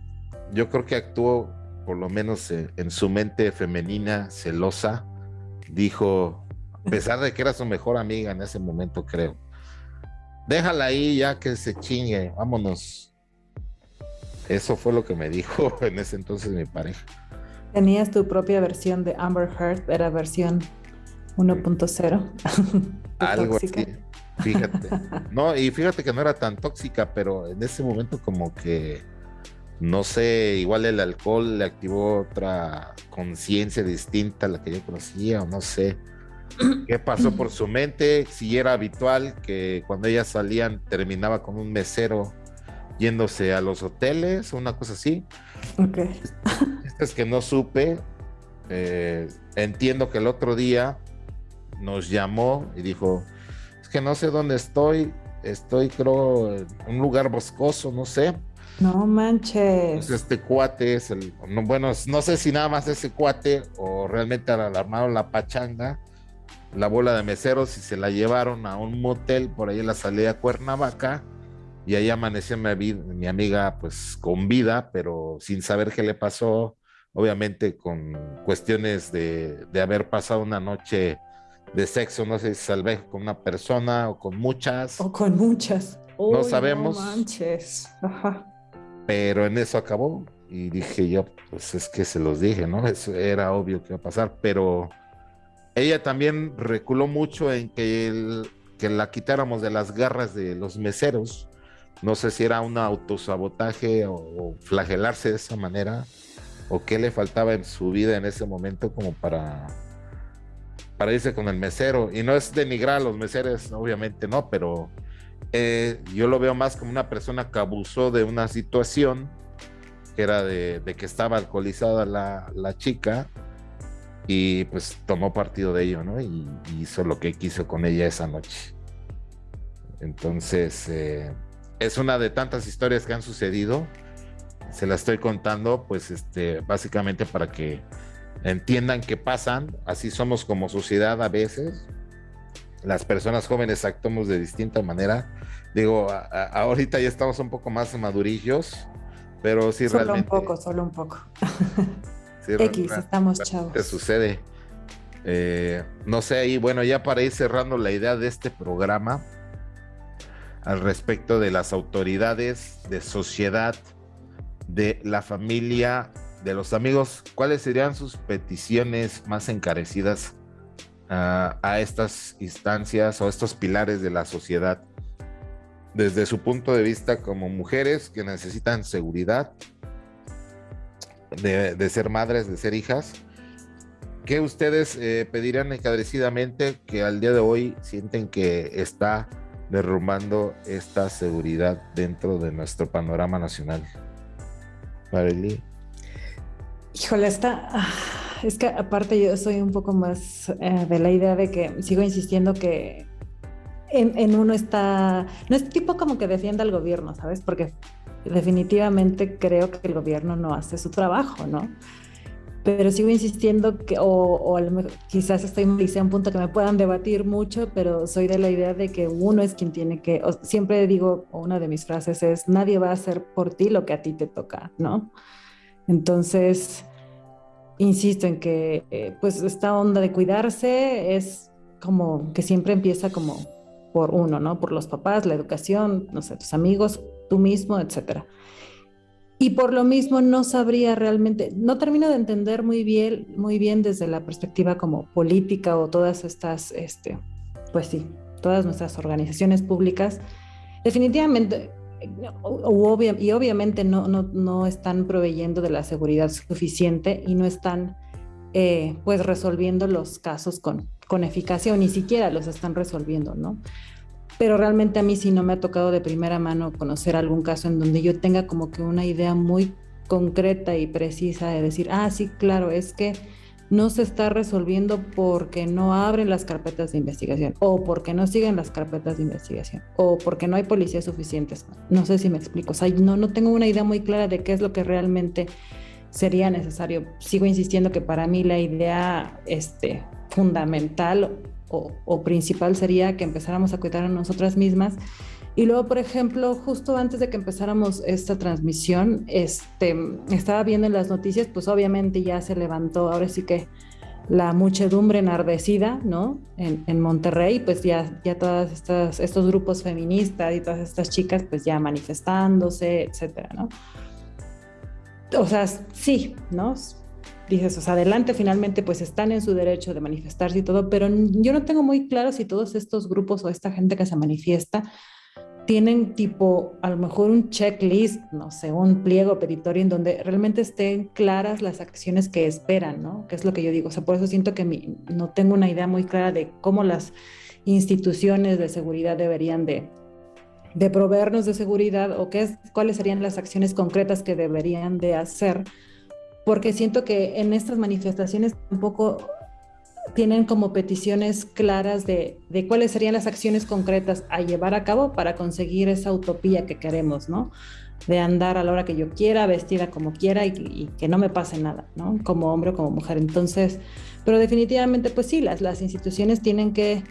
yo creo que actuó por lo menos en, su mente femenina, celosa, dijo, a pesar de que era su mejor amiga en ese momento, creo, déjala ahí ya que se chingue, vámonos. Eso fue lo que me dijo en ese entonces mi pareja. Tenías tu propia versión de Amber Heard, era versión 1.0. Algo así. Fíjate. No, y fíjate que no era tan tóxica, pero en ese momento como que, no sé, igual el alcohol le activó otra conciencia distinta a la que yo conocía, o no sé. ¿Qué pasó por su mente? Si era habitual que cuando ellas salían terminaba con un mesero yéndose a los hoteles, una cosa así. Ok. es que no supe. Eh, entiendo que el otro día nos llamó y dijo, que no sé dónde estoy, estoy creo en un lugar boscoso, no sé. No manches. este cuate es el, bueno, no sé si nada más ese cuate o realmente armaron la pachanga, la bola de meseros y se la llevaron a un motel por ahí en la salida Cuernavaca y ahí amaneció mi, mi amiga pues con vida, pero sin saber qué le pasó, obviamente con cuestiones de, de haber pasado una noche de sexo, no sé si salvé con una persona o con muchas. O con muchas. no sabemos. No manches. Pero en eso acabó y dije yo, pues es que se los dije, ¿no? Eso era obvio que iba a pasar, pero ella también reculó mucho en que, que la quitáramos de las garras de los meseros. No sé si era un autosabotaje o flagelarse de esa manera o qué le faltaba en su vida en ese momento como para para irse con el mesero. Y no es denigrar a los meseros, obviamente no, pero eh, yo lo veo más como una persona que abusó de una situación que era de, que estaba alcoholizada la, la, chica y pues tomó partido de ello, ¿no? Y, hizo lo que quiso con ella esa noche. Entonces, eh, es una de tantas historias que han sucedido. Se la estoy contando, pues, este, básicamente para que entiendan que pasan, así somos como sociedad a veces. Las personas jóvenes actuamos de distinta manera. Digo, ahorita ya estamos un poco más madurillos, pero sí solo realmente. Solo un poco, solo un poco. X, estamos chavos. ¿Qué sucede? Eh, no sé, y bueno, ya para ir cerrando la idea de este programa al respecto de las autoridades, de sociedad, de la familia de los amigos, ¿cuáles serían sus peticiones más encarecidas a estas instancias o estos pilares de la sociedad? Desde su punto de vista como mujeres que necesitan seguridad, de, ser madres, de ser hijas, ¿qué ustedes eh, pedirían encarecidamente que al día de hoy sienten que está derrumbando esta seguridad dentro de nuestro panorama nacional? Marily. Híjole, está. Ah, es que aparte yo soy un poco más eh, de la idea de que sigo insistiendo que en, uno está. No es tipo como que defienda al gobierno, ¿sabes? Porque definitivamente creo que el gobierno no hace su trabajo, ¿no? Pero sigo insistiendo que, o, o quizás estoy en un punto que me puedan debatir mucho, pero soy de la idea de que uno es quien tiene que, siempre digo, una de mis frases es, nadie va a hacer por ti lo que a ti te toca, ¿no? Entonces, insisto en que eh, pues esta onda de cuidarse es como que siempre empieza como por uno, ¿no? Por los papás, la educación, no sé, tus amigos, tú mismo, etcétera. Y por lo mismo no sabría realmente, no termino de entender muy bien, muy bien desde la perspectiva como política o todas estas, este, pues sí, todas nuestras organizaciones públicas. Definitivamente y obviamente no, no, no, están proveyendo de la seguridad suficiente y no están eh, pues resolviendo los casos con, con eficacia o ni siquiera los están resolviendo, ¿no? Pero realmente a mí sí no me ha tocado de primera mano conocer algún caso en donde yo tenga como que una idea muy concreta y precisa de decir, ah, sí, claro, es que no se está resolviendo porque no abren las carpetas de investigación o porque no siguen las carpetas de investigación o porque no hay policías suficientes. No sé si me explico. O sea, no, no tengo una idea muy clara de qué es lo que realmente sería necesario. Sigo insistiendo que para mí la idea este, fundamental o, principal sería que empezáramos a cuidar a nosotras mismas. Y luego, por ejemplo, justo antes de que empezáramos esta transmisión, este, estaba viendo en las noticias, pues obviamente ya se levantó, ahora sí que la muchedumbre enardecida, ¿no? En, en Monterrey, pues ya, ya todas estas, estos grupos feministas y todas estas chicas, pues ya manifestándose, etcétera, ¿no? O sea, sí, ¿no? Dices, o sea, adelante, finalmente, pues están en su derecho de manifestarse y todo, pero yo no tengo muy claro si todos estos grupos o esta gente que se manifiesta tienen tipo, a lo mejor un checklist, no sé, un pliego petitorio en donde realmente estén claras las acciones que esperan, ¿no? Que es lo que yo digo. O sea, por eso siento que no tengo una idea muy clara de cómo las instituciones de seguridad deberían de, de proveernos de seguridad o qué es, cuáles serían las acciones concretas que deberían de hacer. Porque siento que en estas manifestaciones tampoco tienen como peticiones claras de, cuáles serían las acciones concretas a llevar a cabo para conseguir esa utopía que queremos, ¿no? De andar a la hora que yo quiera, vestida como quiera y, que no me pase nada, ¿no? Como hombre o como mujer. Entonces, pero definitivamente, pues sí, las, las instituciones tienen que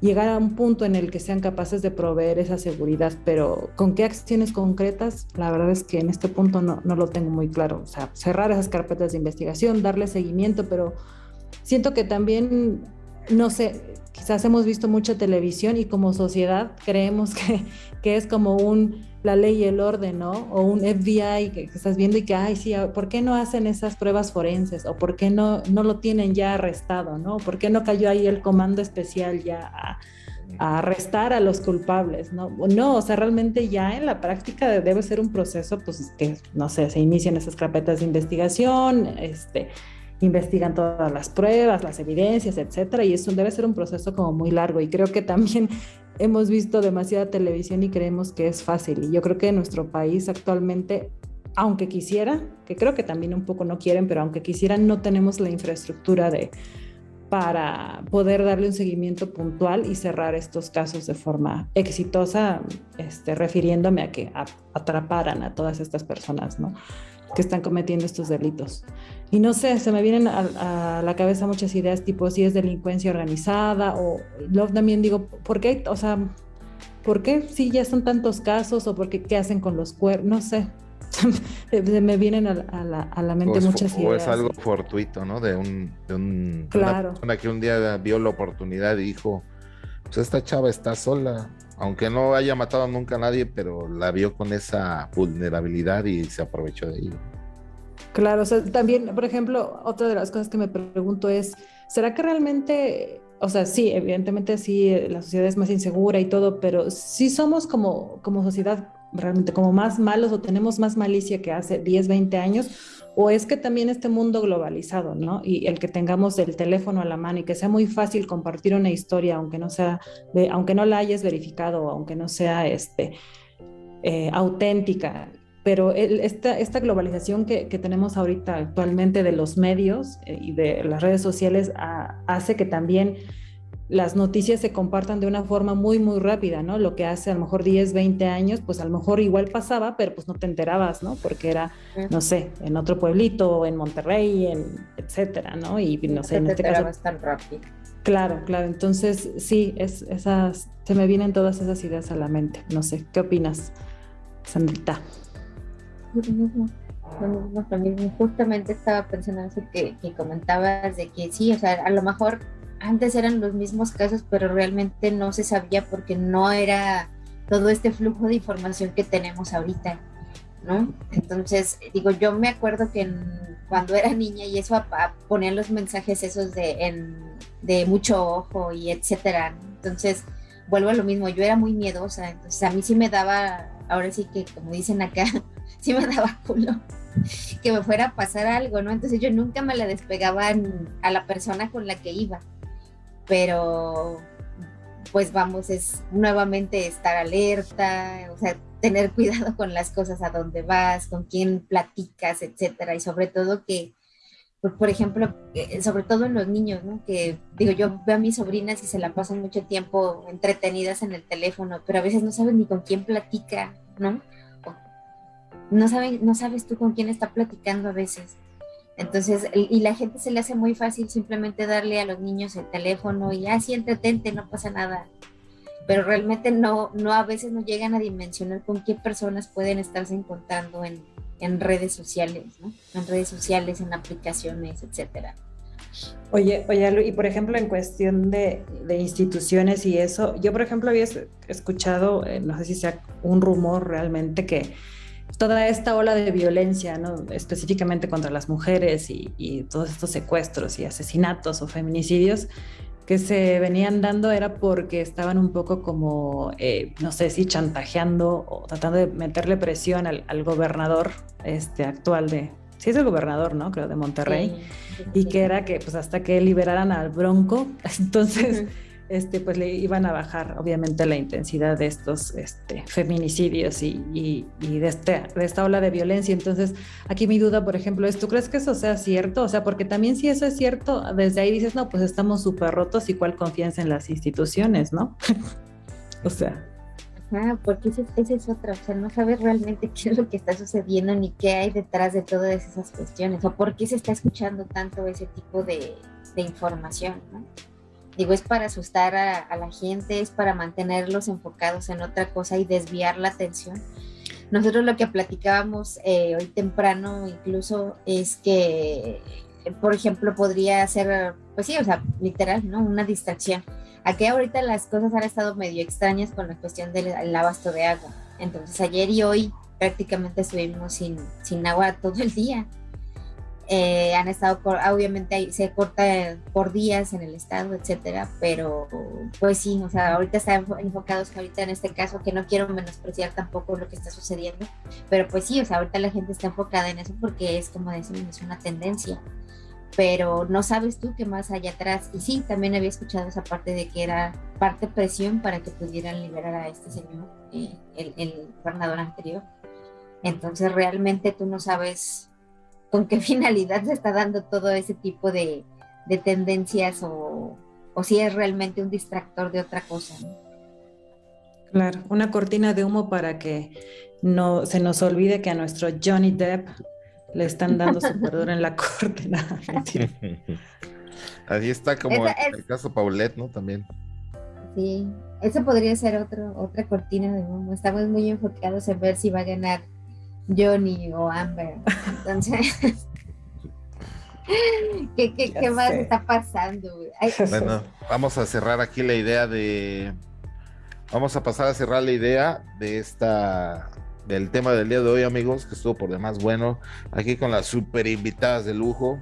llegar a un punto en el que sean capaces de proveer esa seguridad, pero con qué acciones concretas, la verdad es que en este punto no, no lo tengo muy claro. O sea, cerrar esas carpetas de investigación, darle seguimiento, pero siento que también, no sé, quizás hemos visto mucha televisión y como sociedad creemos que, que es como un la ley y el orden, ¿no? O un FBI que, estás viendo y que, ay, sí, ¿por qué no hacen esas pruebas forenses? ¿O por qué no, no lo tienen ya arrestado, ¿no? ¿Por qué no cayó ahí el comando especial ya a, a arrestar a los culpables, ¿no? No, o sea, realmente ya en la práctica debe ser un proceso, pues, que, no sé, se inician esas carpetas de investigación, este, investigan todas las pruebas, las evidencias, etcétera, y eso debe ser un proceso como muy largo y creo que también hemos visto demasiada televisión y creemos que es fácil y yo creo que en nuestro país actualmente aunque quisiera, que creo que también un poco no quieren, pero aunque quisieran no tenemos la infraestructura de para poder darle un seguimiento puntual y cerrar estos casos de forma exitosa, este, refiriéndome a que atraparan a todas estas personas, ¿no? Que están cometiendo estos delitos. Y no sé, se me vienen a, la cabeza muchas ideas, tipo si es delincuencia organizada o luego también digo, ¿por qué? O sea, ¿por qué si ya son tantos casos o por qué qué hacen con los cuernos? No sé. se me vienen a, la, a la, mente muchas ideas. O es algo fortuito, ¿no? De un, de un claro. una persona que un día vio la oportunidad y dijo, pues esta chava está sola, aunque no haya matado nunca a nadie, pero la vio con esa vulnerabilidad y se aprovechó de ello. Claro, o sea, también, por ejemplo, otra de las cosas que me pregunto es, ¿será que realmente, o sea, sí, evidentemente sí, la sociedad es más insegura y todo, pero sí somos como, como sociedad realmente como más malos o tenemos más malicia que hace 10, 20 años? o es que también este mundo globalizado, ¿no? Y el que tengamos el teléfono a la mano y que sea muy fácil compartir una historia, aunque no sea, aunque no la hayas verificado, aunque no sea este, eh, auténtica. Pero esta, esta globalización que, que, tenemos ahorita actualmente de los medios eh, y de las redes sociales hace que también las noticias se compartan de una forma muy, muy rápida, ¿no? Lo que hace a lo mejor 10, 20 años, pues a lo mejor igual pasaba, pero pues no te enterabas, ¿no? Porque era, no sé, en otro pueblito, en Monterrey, en etcétera, ¿no? Y no sé, en este caso. tan rápido. Claro, claro. Entonces, sí, es, esas, se me vienen todas esas ideas a la mente. No sé, ¿qué opinas, Sandrita? Justamente estaba pensando eso que, que comentabas de que sí, o sea, a lo mejor antes eran los mismos casos, pero realmente no se sabía porque no era todo este flujo de información que tenemos ahorita, ¿no? Entonces, digo, yo me acuerdo que cuando era niña y eso ponían los mensajes esos de, de mucho ojo y etcétera, entonces vuelvo a lo mismo, yo era muy miedosa, entonces a mí sí me daba, ahora sí que como dicen acá, sí me daba culo que me fuera a pasar algo, ¿no? Entonces yo nunca me la despegaba a la persona con la que iba pero pues vamos, es nuevamente estar alerta, o sea, tener cuidado con las cosas a dónde vas, con quién platicas, etcétera, y sobre todo que, por ejemplo, eh, sobre todo en los niños, ¿no? Que digo, yo veo a mis sobrinas y se la pasan mucho tiempo entretenidas en el teléfono, pero a veces no saben ni con quién platica, ¿no? No, saben, no sabes tú con quién está platicando a veces. Entonces, y la gente se le hace muy fácil simplemente darle a los niños el teléfono y así entretente, no pasa nada. Pero realmente no, no a veces no llegan a dimensionar con qué personas pueden estarse encontrando en, en redes sociales, ¿no? En redes sociales, en aplicaciones, etcétera. Oye, oye, y por ejemplo, en cuestión de, de, instituciones y eso, yo por ejemplo había escuchado, eh, no sé si sea un rumor realmente, que toda esta ola de violencia, ¿no? específicamente contra las mujeres y, y, todos estos secuestros y asesinatos o feminicidios que se venían dando era porque estaban un poco como, eh, no sé si chantajeando o tratando de meterle presión al, al gobernador este, actual de, sí es el gobernador, ¿no? Creo, de Monterrey, y que era que pues hasta que liberaran al Bronco, entonces este, pues le iban a bajar obviamente la intensidad de estos este, feminicidios y, de, este, de esta ola de violencia. Entonces, aquí mi duda, por ejemplo, es, ¿tú crees que eso sea cierto? O sea, porque también si eso es cierto, desde ahí dices, no, pues estamos súper rotos y cuál confianza en las instituciones, ¿no? o sea. Ajá, porque esa es otra, o sea, no sabes realmente qué es lo que está sucediendo ni qué hay detrás de todas esas cuestiones, o por qué se está escuchando tanto ese tipo de, de información, ¿no? Digo, es para asustar a, la gente, es para mantenerlos enfocados en otra cosa y desviar la atención. Nosotros lo que platicábamos eh, hoy temprano incluso es que, por ejemplo, podría ser, pues sí, o sea, literal, ¿no? Una distracción. Aquí ahorita las cosas han estado medio extrañas con la cuestión del abasto de agua. Entonces ayer y hoy prácticamente estuvimos sin, sin agua todo el día. Eh, han estado, obviamente se corta por días en el estado, etcétera, pero pues sí, o sea, ahorita están enfocados ahorita en este caso, que no quiero menospreciar tampoco lo que está sucediendo, pero pues sí, o sea, ahorita la gente está enfocada en eso porque es como decimos, es una tendencia, pero no sabes tú qué más hay atrás. Y sí, también había escuchado esa parte de que era parte presión para que pudieran liberar a este señor, eh, el, el gobernador anterior. Entonces realmente tú no sabes con qué finalidad se está dando todo ese tipo de, tendencias o, si es realmente un distractor de otra cosa. Claro, una cortina de humo para que no se nos olvide que a nuestro Johnny Depp le están dando su perdón en la corte. Así está como el caso Paulette, ¿no? También. Sí, eso podría ser otro, otra cortina de humo. Estamos muy enfocados en ver si va a ganar Johnny o Amber. Entonces, ¿qué, qué, qué más está pasando? Bueno, vamos a cerrar aquí la idea de. Vamos a pasar a cerrar la idea de esta del tema del día de hoy, amigos, que estuvo por demás bueno. Aquí con las super invitadas de lujo.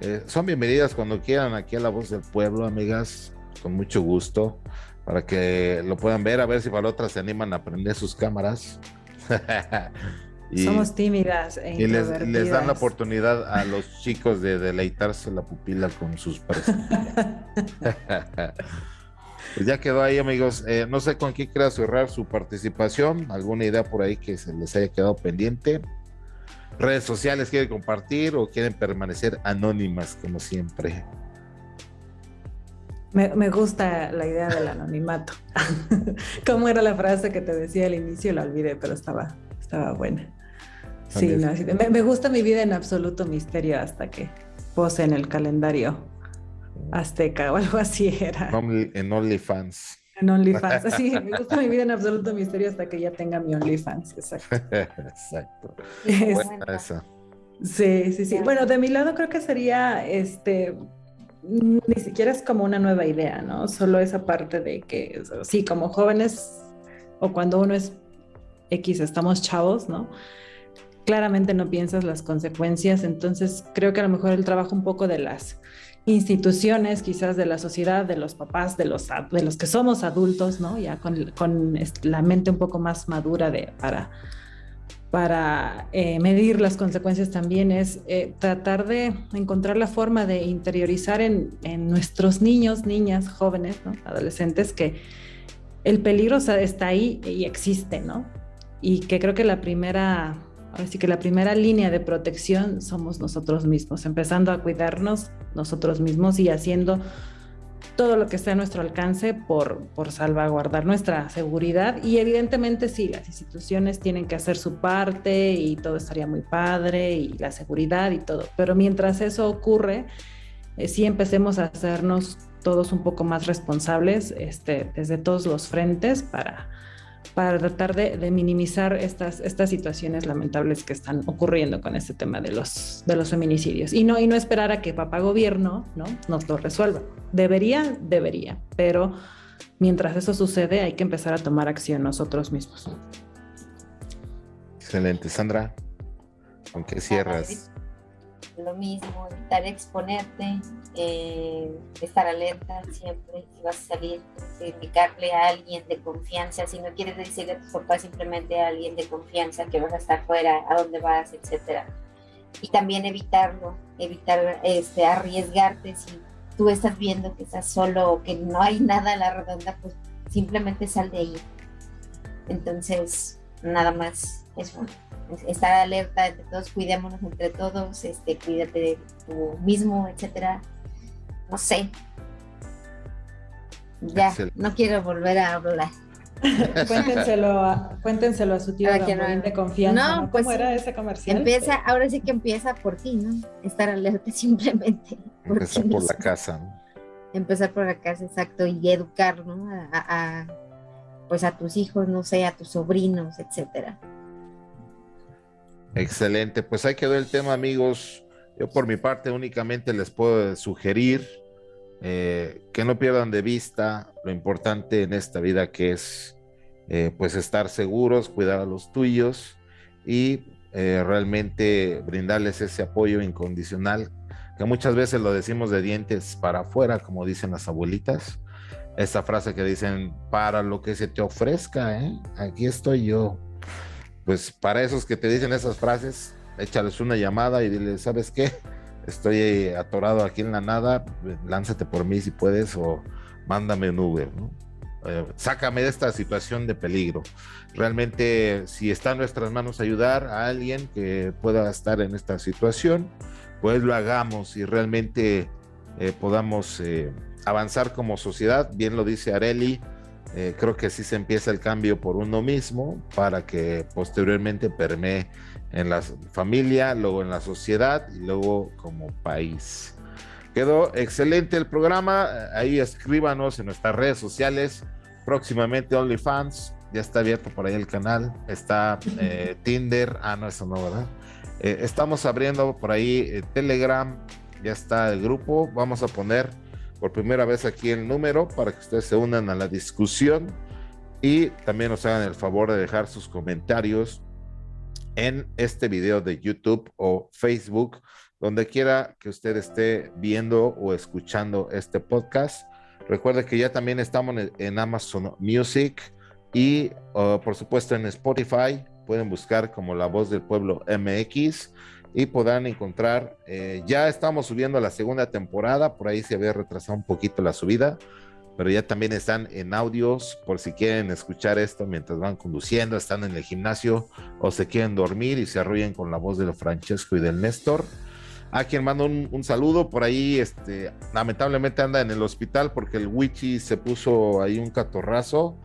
Eh, son bienvenidas cuando quieran aquí a La Voz del Pueblo, amigas, con mucho gusto, para que lo puedan ver, a ver si para otras se animan a prender sus cámaras. Somos tímidas. E y les, les, dan la oportunidad a los chicos de deleitarse la pupila con sus Pues ya quedó ahí, amigos. Eh, no sé con quién quiera cerrar su participación. ¿Alguna idea por ahí que se les haya quedado pendiente? ¿Redes sociales quieren compartir o quieren permanecer anónimas como siempre? Me, me gusta la idea del anonimato. ¿Cómo era la frase que te decía al inicio? La olvidé, pero estaba, estaba buena. Sí, me, gusta mi vida en absoluto misterio hasta que pose en el calendario azteca o algo así era. En OnlyFans. En OnlyFans. Sí, me gusta mi vida en absoluto misterio hasta que ya tenga mi OnlyFans. Exacto. Exacto. esa. Sí, sí, sí. Bueno, de mi lado creo que sería este ni siquiera es como una nueva idea, ¿no? Solo esa parte de que sí, como jóvenes o cuando uno es X, estamos chavos, ¿no? Claramente no piensas las consecuencias, entonces creo que a lo mejor el trabajo un poco de las instituciones, quizás de la sociedad, de los papás, de los, de los que somos adultos, ¿no? Ya con, con la mente un poco más madura de, para, para eh, medir las consecuencias también es eh, tratar de encontrar la forma de interiorizar en, en nuestros niños, niñas, jóvenes, adolescentes, que el peligro está ahí y existe, ¿no? Y que creo que la primera Así que la primera línea de protección somos nosotros mismos, empezando a cuidarnos nosotros mismos y haciendo todo lo que esté a nuestro alcance por, por salvaguardar nuestra seguridad. Y evidentemente sí, las instituciones tienen que hacer su parte y todo estaría muy padre y la seguridad y todo, pero mientras eso ocurre, eh, sí empecemos a hacernos todos un poco más responsables este, desde todos los frentes para, para tratar de, minimizar estas, estas situaciones lamentables que están ocurriendo con este tema de los, de los feminicidios. Y no, y no esperar a que papá gobierno ¿no? nos lo resuelva. Debería, debería, pero mientras eso sucede hay que empezar a tomar acción nosotros mismos. Excelente, Sandra. ¿Con qué cierras? Lo mismo, evitar exponerte, eh, estar alerta siempre, si vas a salir, indicarle a alguien de confianza, si no quieres decirle a tus papás, simplemente a alguien de confianza que vas a estar fuera, a dónde vas, etcétera. Y también evitarlo, evitar este, arriesgarte si tú estás viendo que estás solo o que no hay nada a la redonda, pues simplemente sal de ahí. Entonces, nada más eso estar alerta entre todos, cuidémonos entre todos, este, cuídate de tú mismo, etcétera. No sé. Ya, no quiero volver a hablar. cuéntenselo, a, cuéntenselo a su tío de confianza. No, pues ¿Cómo era ese comercial? Empieza, ahora sí que empieza por ti, ¿no? Estar alerta simplemente. Empezar por la casa. Empezar por la casa, exacto, y educar, ¿no? a, pues a tus hijos, no sé, a tus sobrinos, etcétera. Excelente, pues ahí quedó el tema, amigos. Yo por mi parte únicamente les puedo sugerir eh, que no pierdan de vista lo importante en esta vida que es eh, pues estar seguros, cuidar a los tuyos y eh, realmente brindarles ese apoyo incondicional que muchas veces lo decimos de dientes para afuera, como dicen las abuelitas. Esa frase que dicen, para lo que se te ofrezca, aquí estoy yo pues para esos que te dicen esas frases, échales una llamada y dile, ¿sabes qué? Estoy atorado aquí en la nada, lánzate por mí si puedes o mándame un Uber, ¿no? Eh, sácame de esta situación de peligro. Realmente, si está en nuestras manos ayudar a alguien que pueda estar en esta situación, pues lo hagamos y realmente eh, podamos eh, avanzar como sociedad. Bien lo dice Areli, eh, creo que así se empieza el cambio por uno mismo para que posteriormente permee en la familia, luego en la sociedad y luego como país. Quedó excelente el programa. Ahí escríbanos en nuestras redes sociales. Próximamente OnlyFans. Ya está abierto por ahí el canal. Está eh, Tinder. Ah, no, eso no, ¿verdad? Eh, estamos abriendo por ahí Telegram. Ya está el grupo. Vamos a poner por primera vez aquí el número para que ustedes se unan a la discusión y también nos hagan el favor de dejar sus comentarios en este video de YouTube o Facebook, donde quiera que usted esté viendo o escuchando este podcast. Recuerde que ya también estamos en Amazon Music y uh, por supuesto en Spotify. Pueden buscar como La Voz del Pueblo MX y podrán encontrar, eh, ya estamos subiendo a la segunda temporada, por ahí se había retrasado un poquito la subida, pero ya también están en audios por si quieren escuchar esto mientras van conduciendo, están en el gimnasio o se quieren dormir y se arrullen con la voz de Francesco y del Néstor. A quien mando un, saludo, por ahí este, lamentablemente anda en el hospital porque el Wichi se puso ahí un catorrazo.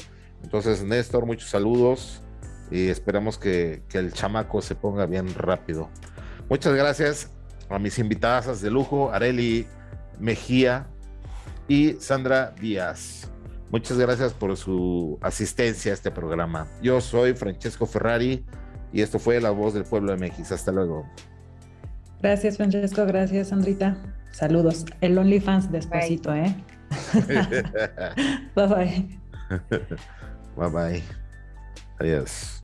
Entonces, Néstor, muchos saludos y esperamos que, que el chamaco se ponga bien rápido. Muchas gracias a mis invitadas de lujo, Areli Mejía y Sandra Díaz. Muchas gracias por su asistencia a este programa. Yo soy Francesco Ferrari y esto fue La Voz del Pueblo de México. Hasta luego. Gracias, Francesco. Gracias, Sandrita. Saludos. El OnlyFans despacito, ¿eh? bye bye. Bye bye. Adiós.